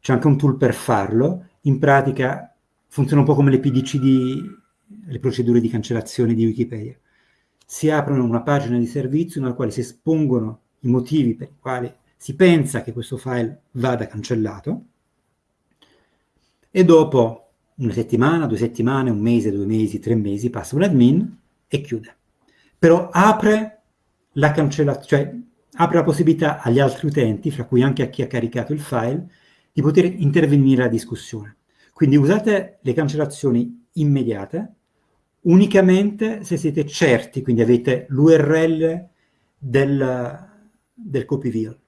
C'è anche un tool per farlo, in pratica funziona un po' come le PDCD, le procedure di cancellazione di Wikipedia. Si aprono una pagina di servizio nella quale si espongono i motivi per i quali si pensa che questo file vada cancellato, e dopo una settimana, due settimane, un mese, due mesi, tre mesi, passa un admin e chiude. Però apre la cancellazione, cioè apre la possibilità agli altri utenti, fra cui anche a chi ha caricato il file, di poter intervenire alla discussione. Quindi usate le cancellazioni immediate unicamente se siete certi, quindi avete l'URL del, del copy viol.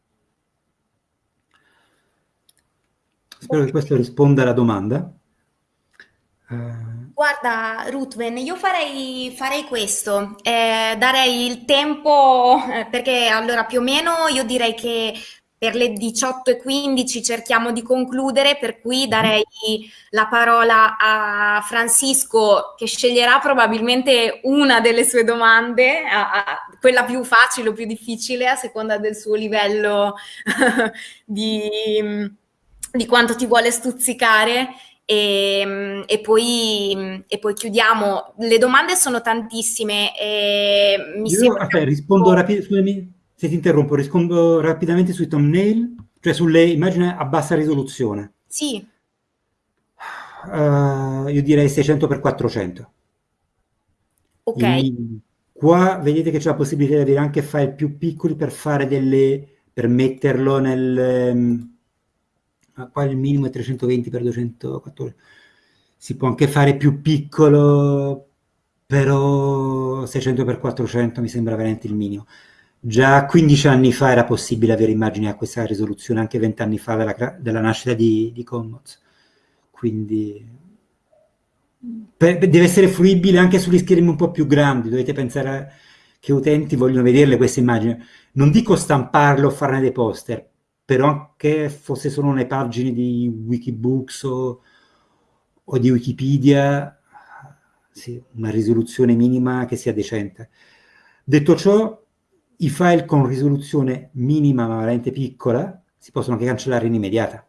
Spero che questo risponda alla domanda. Uh... Guarda, Ruthven, io farei, farei questo, eh, darei il tempo, eh, perché allora più o meno io direi che per le 18.15 cerchiamo di concludere, per cui mhm. darei la parola a Francisco che sceglierà probabilmente una delle sue domande, a, a, quella più facile o più difficile a seconda del suo livello di, di quanto ti vuole stuzzicare e, e, poi, e, poi, chiudiamo. Le domande sono tantissime. E mi Io, aspetta, rispondo rapidamente se ti interrompo, rispondo rapidamente sui thumbnail, cioè sulle immagini a bassa risoluzione. Sì. Uh, io direi 600 x 400. Ok. E qua vedete che c'è la possibilità di avere anche file più piccoli per fare delle... per metterlo nel... Um, qua il minimo è 320 x 214. Si può anche fare più piccolo, però 600 x 400 mi sembra veramente il minimo. Già 15 anni fa era possibile avere immagini a questa risoluzione, anche 20 anni fa della, della nascita di, di Commons. Quindi per, deve essere fruibile anche sugli schermi un po' più grandi, dovete pensare che utenti vogliono vederle queste immagini. Non dico stamparle o farne dei poster, però anche fosse solo nelle pagine di Wikibooks o, o di Wikipedia, sì, una risoluzione minima che sia decente. Detto ciò, i file con risoluzione minima ma veramente piccola si possono anche cancellare in immediata.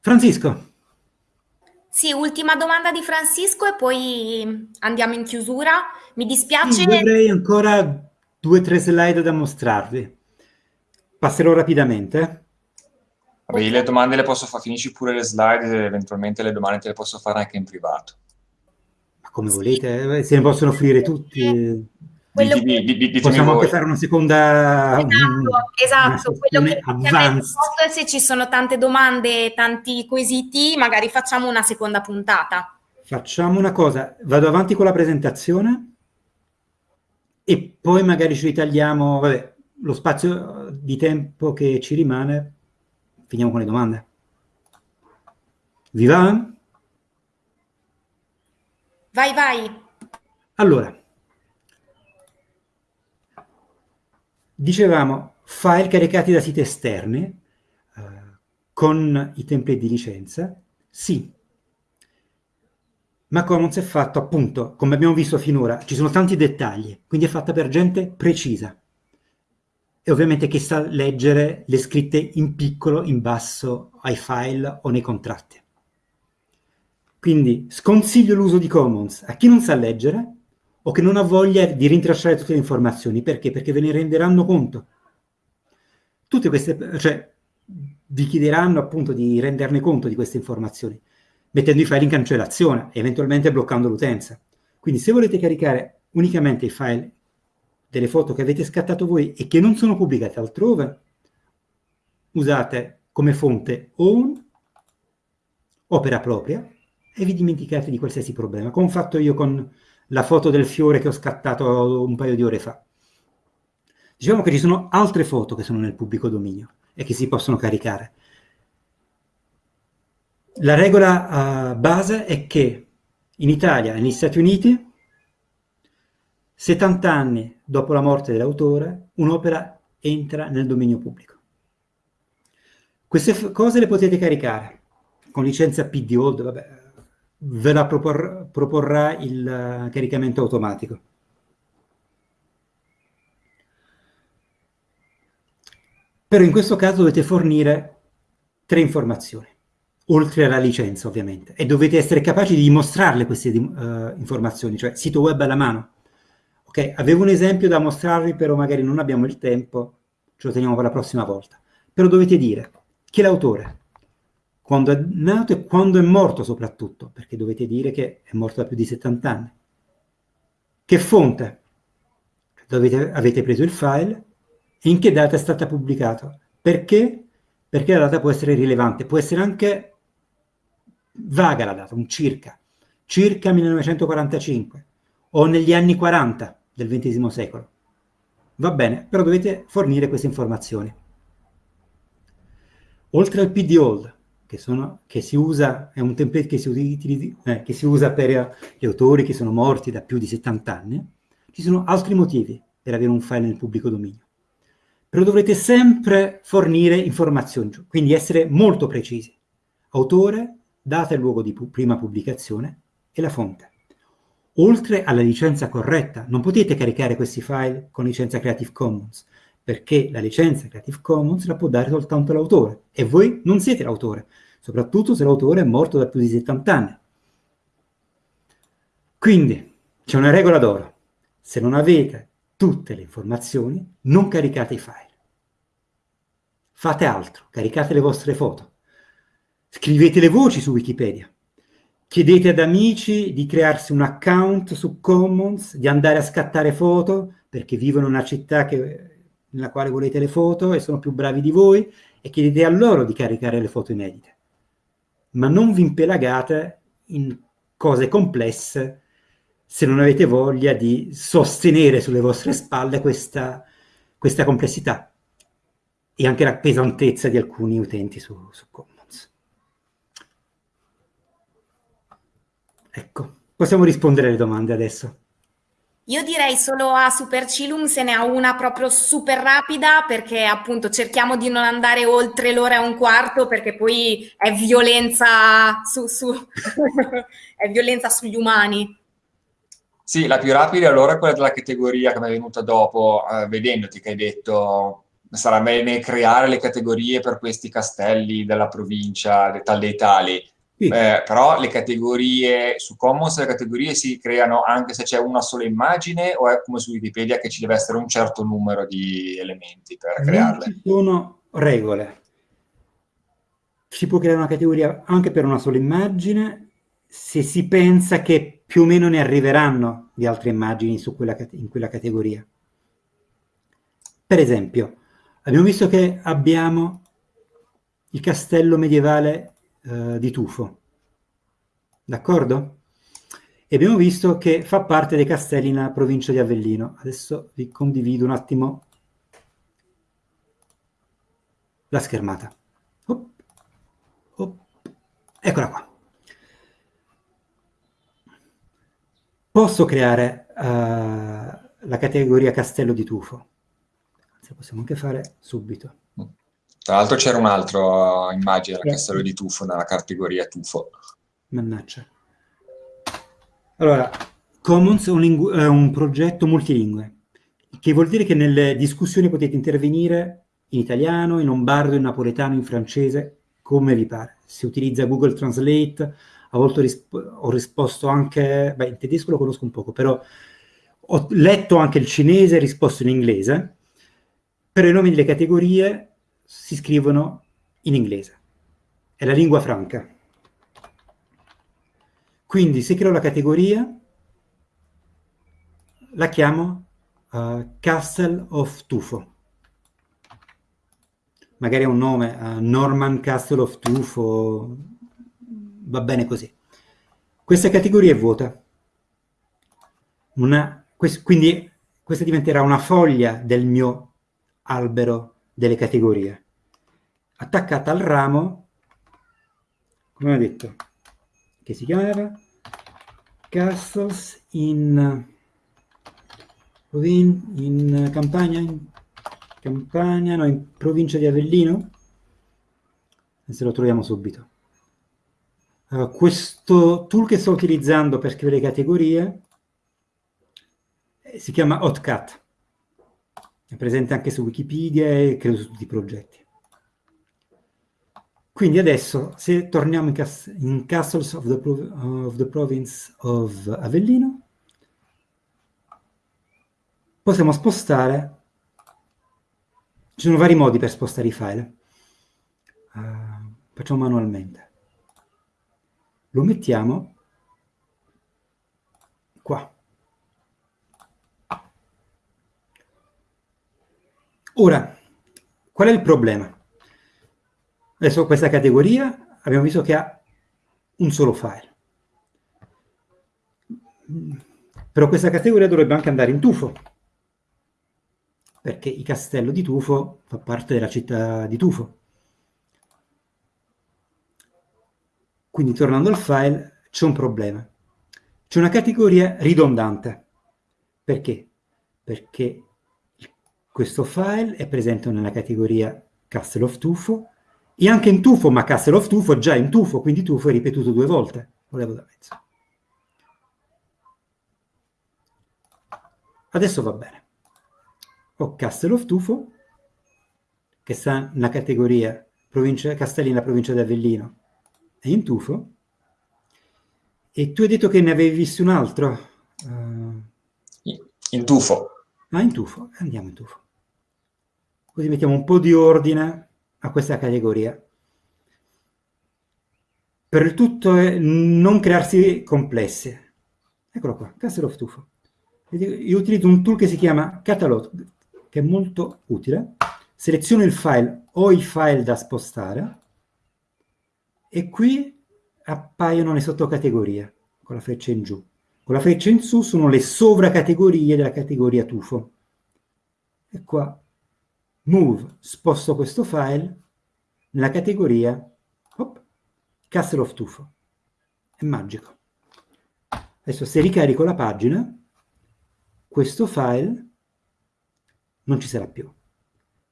Francisco. Sì, ultima domanda di Francisco e poi andiamo in chiusura. Mi dispiace... Sì, avrei ancora due o tre slide da mostrarvi. Passerò rapidamente. Vabbè, okay. le domande le posso fare, finisci pure le slide, eventualmente le domande te le posso fare anche in privato come volete, eh, se ne possono offrire tutti. Quello di, di, di, possiamo anche fare una seconda esatto, esatto. quello che è se ci sono tante domande tanti quesiti magari facciamo una seconda puntata facciamo una cosa vado avanti con la presentazione e poi magari ci ritagliamo vabbè, lo spazio di tempo che ci rimane finiamo con le domande vi va? Vai, vai. Allora, dicevamo file caricati da siti esterni eh, con i template di licenza, sì, ma Commons è fatto appunto, come abbiamo visto finora, ci sono tanti dettagli, quindi è fatta per gente precisa. E ovviamente chi sa leggere le scritte in piccolo, in basso, ai file o nei contratti. Quindi sconsiglio l'uso di Commons a chi non sa leggere o che non ha voglia di rintracciare tutte le informazioni. Perché? Perché ve ne renderanno conto. Tutte queste, cioè, vi chiederanno appunto di renderne conto di queste informazioni, mettendo i file in cancellazione eventualmente bloccando l'utenza. Quindi se volete caricare unicamente i file delle foto che avete scattato voi e che non sono pubblicate altrove, usate come fonte own, opera propria, e vi dimenticate di qualsiasi problema, come ho fatto io con la foto del fiore che ho scattato un paio di ore fa. Diciamo che ci sono altre foto che sono nel pubblico dominio e che si possono caricare. La regola uh, base è che in Italia e negli Stati Uniti, 70 anni dopo la morte dell'autore, un'opera entra nel dominio pubblico. Queste cose le potete caricare con licenza PD Old, vabbè, ve la propor proporrà il uh, caricamento automatico. Però in questo caso dovete fornire tre informazioni, oltre alla licenza ovviamente, e dovete essere capaci di dimostrarle queste uh, informazioni, cioè sito web alla mano. Ok, avevo un esempio da mostrarvi, però magari non abbiamo il tempo, ce lo teniamo per la prossima volta. Però dovete dire chi è l'autore, quando è nato e quando è morto soprattutto, perché dovete dire che è morto da più di 70 anni. Che fonte? Dovete, avete preso il file e in che data è stata pubblicato. Perché? Perché la data può essere rilevante, può essere anche vaga la data, un circa, circa 1945 o negli anni 40 del XX secolo. Va bene, però dovete fornire queste informazioni. Oltre al PD Old, che, sono, che si usa, è un template che si, utilizza, eh, che si usa per gli autori che sono morti da più di 70 anni, ci sono altri motivi per avere un file nel pubblico dominio. Però dovrete sempre fornire informazioni, quindi essere molto precisi. Autore, data e luogo di pu prima pubblicazione e la fonte. Oltre alla licenza corretta, non potete caricare questi file con licenza Creative Commons, perché la licenza Creative Commons la può dare soltanto l'autore, e voi non siete l'autore, soprattutto se l'autore è morto da più di 70 anni. Quindi, c'è una regola d'oro. Se non avete tutte le informazioni, non caricate i file. Fate altro, caricate le vostre foto. Scrivete le voci su Wikipedia. Chiedete ad amici di crearsi un account su Commons, di andare a scattare foto, perché vivono in una città che, nella quale volete le foto e sono più bravi di voi, e chiedete a loro di caricare le foto inedite. Ma non vi impelagate in cose complesse se non avete voglia di sostenere sulle vostre spalle questa, questa complessità e anche la pesantezza di alcuni utenti su, su Commons. Ecco, possiamo rispondere alle domande adesso. Io direi solo a Supercilum se ne ha una proprio super rapida perché appunto cerchiamo di non andare oltre l'ora e un quarto perché poi è violenza, su, su è violenza sugli umani. Sì, la più rapida allora è quella della categoria che mi è venuta dopo, eh, vedendoti che hai detto sarà bene creare le categorie per questi castelli della provincia, tal dei tali. Sì. Eh, però le categorie su Commons le categorie si creano anche se c'è una sola immagine o è come su Wikipedia che ci deve essere un certo numero di elementi per non crearle? Ci sono regole. Si può creare una categoria anche per una sola immagine se si pensa che più o meno ne arriveranno di altre immagini quella, in quella categoria. Per esempio, abbiamo visto che abbiamo il castello medievale eh, di Tufo. D'accordo? E abbiamo visto che fa parte dei castelli nella provincia di Avellino. Adesso vi condivido un attimo la schermata. Op, op. Eccola qua. Posso creare uh, la categoria castello di tufo. Anzi, possiamo anche fare subito. Tra l'altro c'era un'altra immagine del castello di Tufo nella categoria Tufo. Mannaggia. Allora, Commons è un, è un, progetto multilingue, che vuol dire che nelle discussioni potete intervenire in italiano, in lombardo, in napoletano, in francese, come vi pare. Si utilizza Google Translate, a volte risp ho risposto anche, beh, in tedesco lo conosco un poco, però ho letto anche il cinese e risposto in inglese. Per i nomi delle categorie si scrivono in inglese. È la lingua franca. Quindi se creo la categoria, la chiamo uh, Castle of Tufo. Magari è un nome, uh, Norman Castle of Tufo, va bene così. Questa categoria è vuota. Una, quest, quindi questa diventerà una foglia del mio albero delle categorie. Attaccata al ramo, come ho detto, che si chiamava Castles in, in, in Campania, in Campania, no, in provincia di Avellino. Se lo troviamo subito. Uh, questo tool che sto utilizzando per scrivere categorie eh, si chiama Hotcut è presente anche su Wikipedia e credo su tutti i progetti. Quindi adesso, se torniamo in, cas in Castles of the, of the, Province of Avellino, possiamo spostare, ci sono vari modi per spostare i file, uh, facciamo manualmente. Lo mettiamo qua. Ora, qual è il problema? Adesso questa categoria abbiamo visto che ha un solo file. Però questa categoria dovrebbe anche andare in tufo, perché il castello di Tufo fa parte della città di Tufo. Quindi tornando al file, c'è un problema. C'è una categoria ridondante. Perché? Perché questo file è presente nella categoria Castle of Tufo e anche in Tufo, ma Castle of Tufo è già in Tufo, quindi Tufo è ripetuto due volte. Volevo da mezzo. Adesso va bene. Ho Castle of Tufo, che sta nella categoria provincia, Castelli nella provincia di Avellino, è in Tufo, e tu hai detto che ne avevi visto un altro? Uh... In tufo. Ah, in tufo. Andiamo in tufo. Così mettiamo un po' di ordine a questa categoria. Per il tutto è non crearsi complessi. Eccolo qua, Castle of Tufo. Io utilizzo un tool che si chiama Catalog, che è molto utile. Seleziono il file o i file da spostare e qui appaiono le sottocategorie con la freccia in giù. Con la freccia in su sono le sovracategorie della categoria tufo. E qua, move, sposto questo file nella categoria hop, Castle of Tufo. È magico. Adesso se ricarico la pagina, questo file non ci sarà più.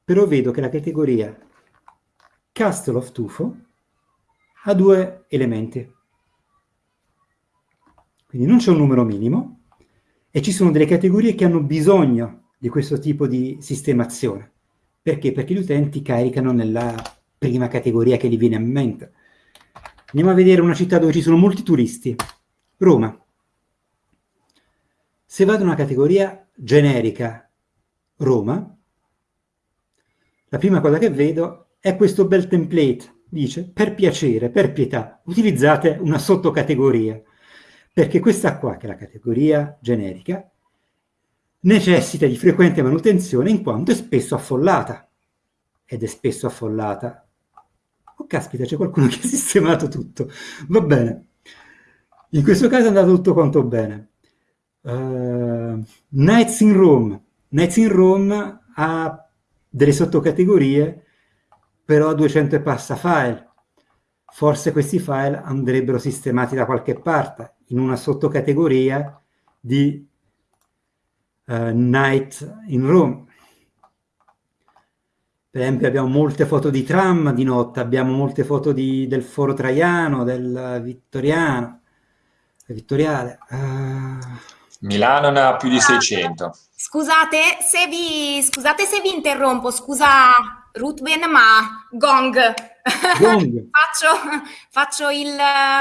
Però vedo che la categoria Castle of Tufo ha due elementi. Quindi non c'è un numero minimo e ci sono delle categorie che hanno bisogno di questo tipo di sistemazione. Perché? Perché gli utenti caricano nella prima categoria che gli viene a mente. Andiamo a vedere una città dove ci sono molti turisti. Roma. Se vado in una categoria generica Roma, la prima cosa che vedo è questo bel template dice per piacere, per pietà, utilizzate una sottocategoria, perché questa qua, che è la categoria generica, necessita di frequente manutenzione in quanto è spesso affollata. Ed è spesso affollata. Oh caspita, c'è qualcuno che ha sistemato tutto. Va bene. In questo caso è andato tutto quanto bene. Uh, Nights in Rome. Nights in Rome ha delle sottocategorie però 200 e passa file. Forse questi file andrebbero sistemati da qualche parte, in una sottocategoria di uh, Night in Rome. Per esempio abbiamo molte foto di tram di notte, abbiamo molte foto di, del foro traiano, del vittoriano, vittoriale. Uh... Milano ne ha più di 600. Scusate se vi, scusate se vi interrompo, scusa Ruthven, ma gong. faccio, faccio il,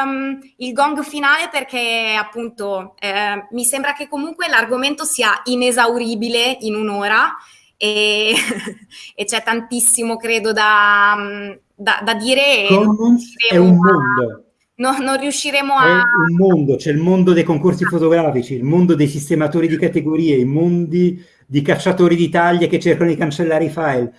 um, il, gong finale perché appunto eh, mi sembra che comunque l'argomento sia inesauribile in un'ora e, e c'è tantissimo credo da, da, da dire. Commons è un mondo. No, non riusciremo a... È un mondo, c'è il mondo dei concorsi fotografici, il mondo dei sistematori di categorie, i mondi di cacciatori di taglie che cercano di cancellare i file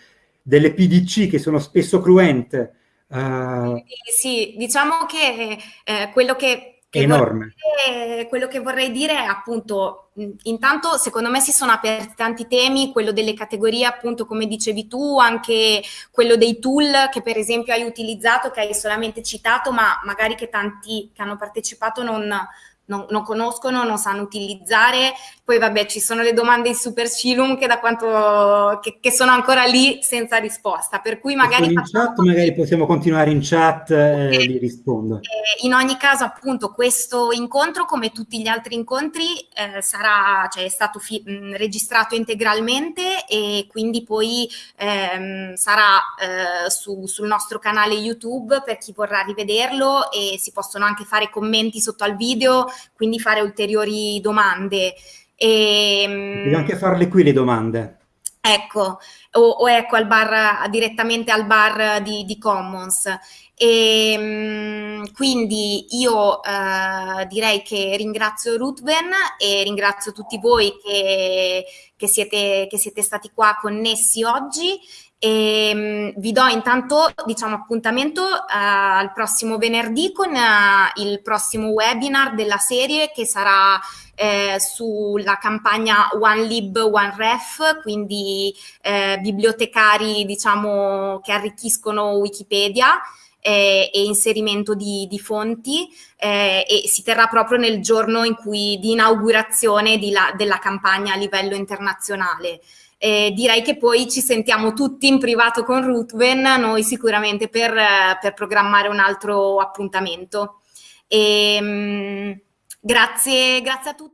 delle PDC che sono spesso cruente. Uh, sì, diciamo che eh, quello che, che enorme. Vorrei, quello che vorrei dire è appunto, intanto secondo me si sono aperti tanti temi, quello delle categorie appunto come dicevi tu, anche quello dei tool che per esempio hai utilizzato, che hai solamente citato, ma magari che tanti che hanno partecipato non, non, non, conoscono, non sanno utilizzare. Poi vabbè, ci sono le domande in Super Cilum che, da quanto, che, che sono ancora lì senza risposta, per cui magari... In chat magari possiamo continuare in chat e eh, li rispondo. Eh, in ogni caso appunto questo incontro, come tutti gli altri incontri, eh, sarà, cioè, è stato mh, registrato integralmente e quindi poi ehm, sarà eh, su, sul nostro canale YouTube per chi vorrà rivederlo e si possono anche fare commenti sotto al video quindi fare ulteriori domande. E, Devi anche farle qui le domande. Ecco, o, o ecco al bar, direttamente al bar di, di Commons. E, quindi io eh, direi che ringrazio Ruthven e ringrazio tutti voi che, che, siete, che siete stati qua connessi oggi e um, vi do intanto diciamo, appuntamento uh, al prossimo venerdì con uh, il prossimo webinar della serie che sarà eh, sulla campagna One Lib, One Ref, quindi eh, bibliotecari diciamo, che arricchiscono Wikipedia. eh, e inserimento di, di fonti e si terrà proprio nel giorno in cui, di inaugurazione di la, della campagna a livello internazionale. Eh, direi che poi ci sentiamo tutti in privato con Ruthven, noi sicuramente per, per programmare un altro appuntamento. E, ehm, grazie, grazie a tutti.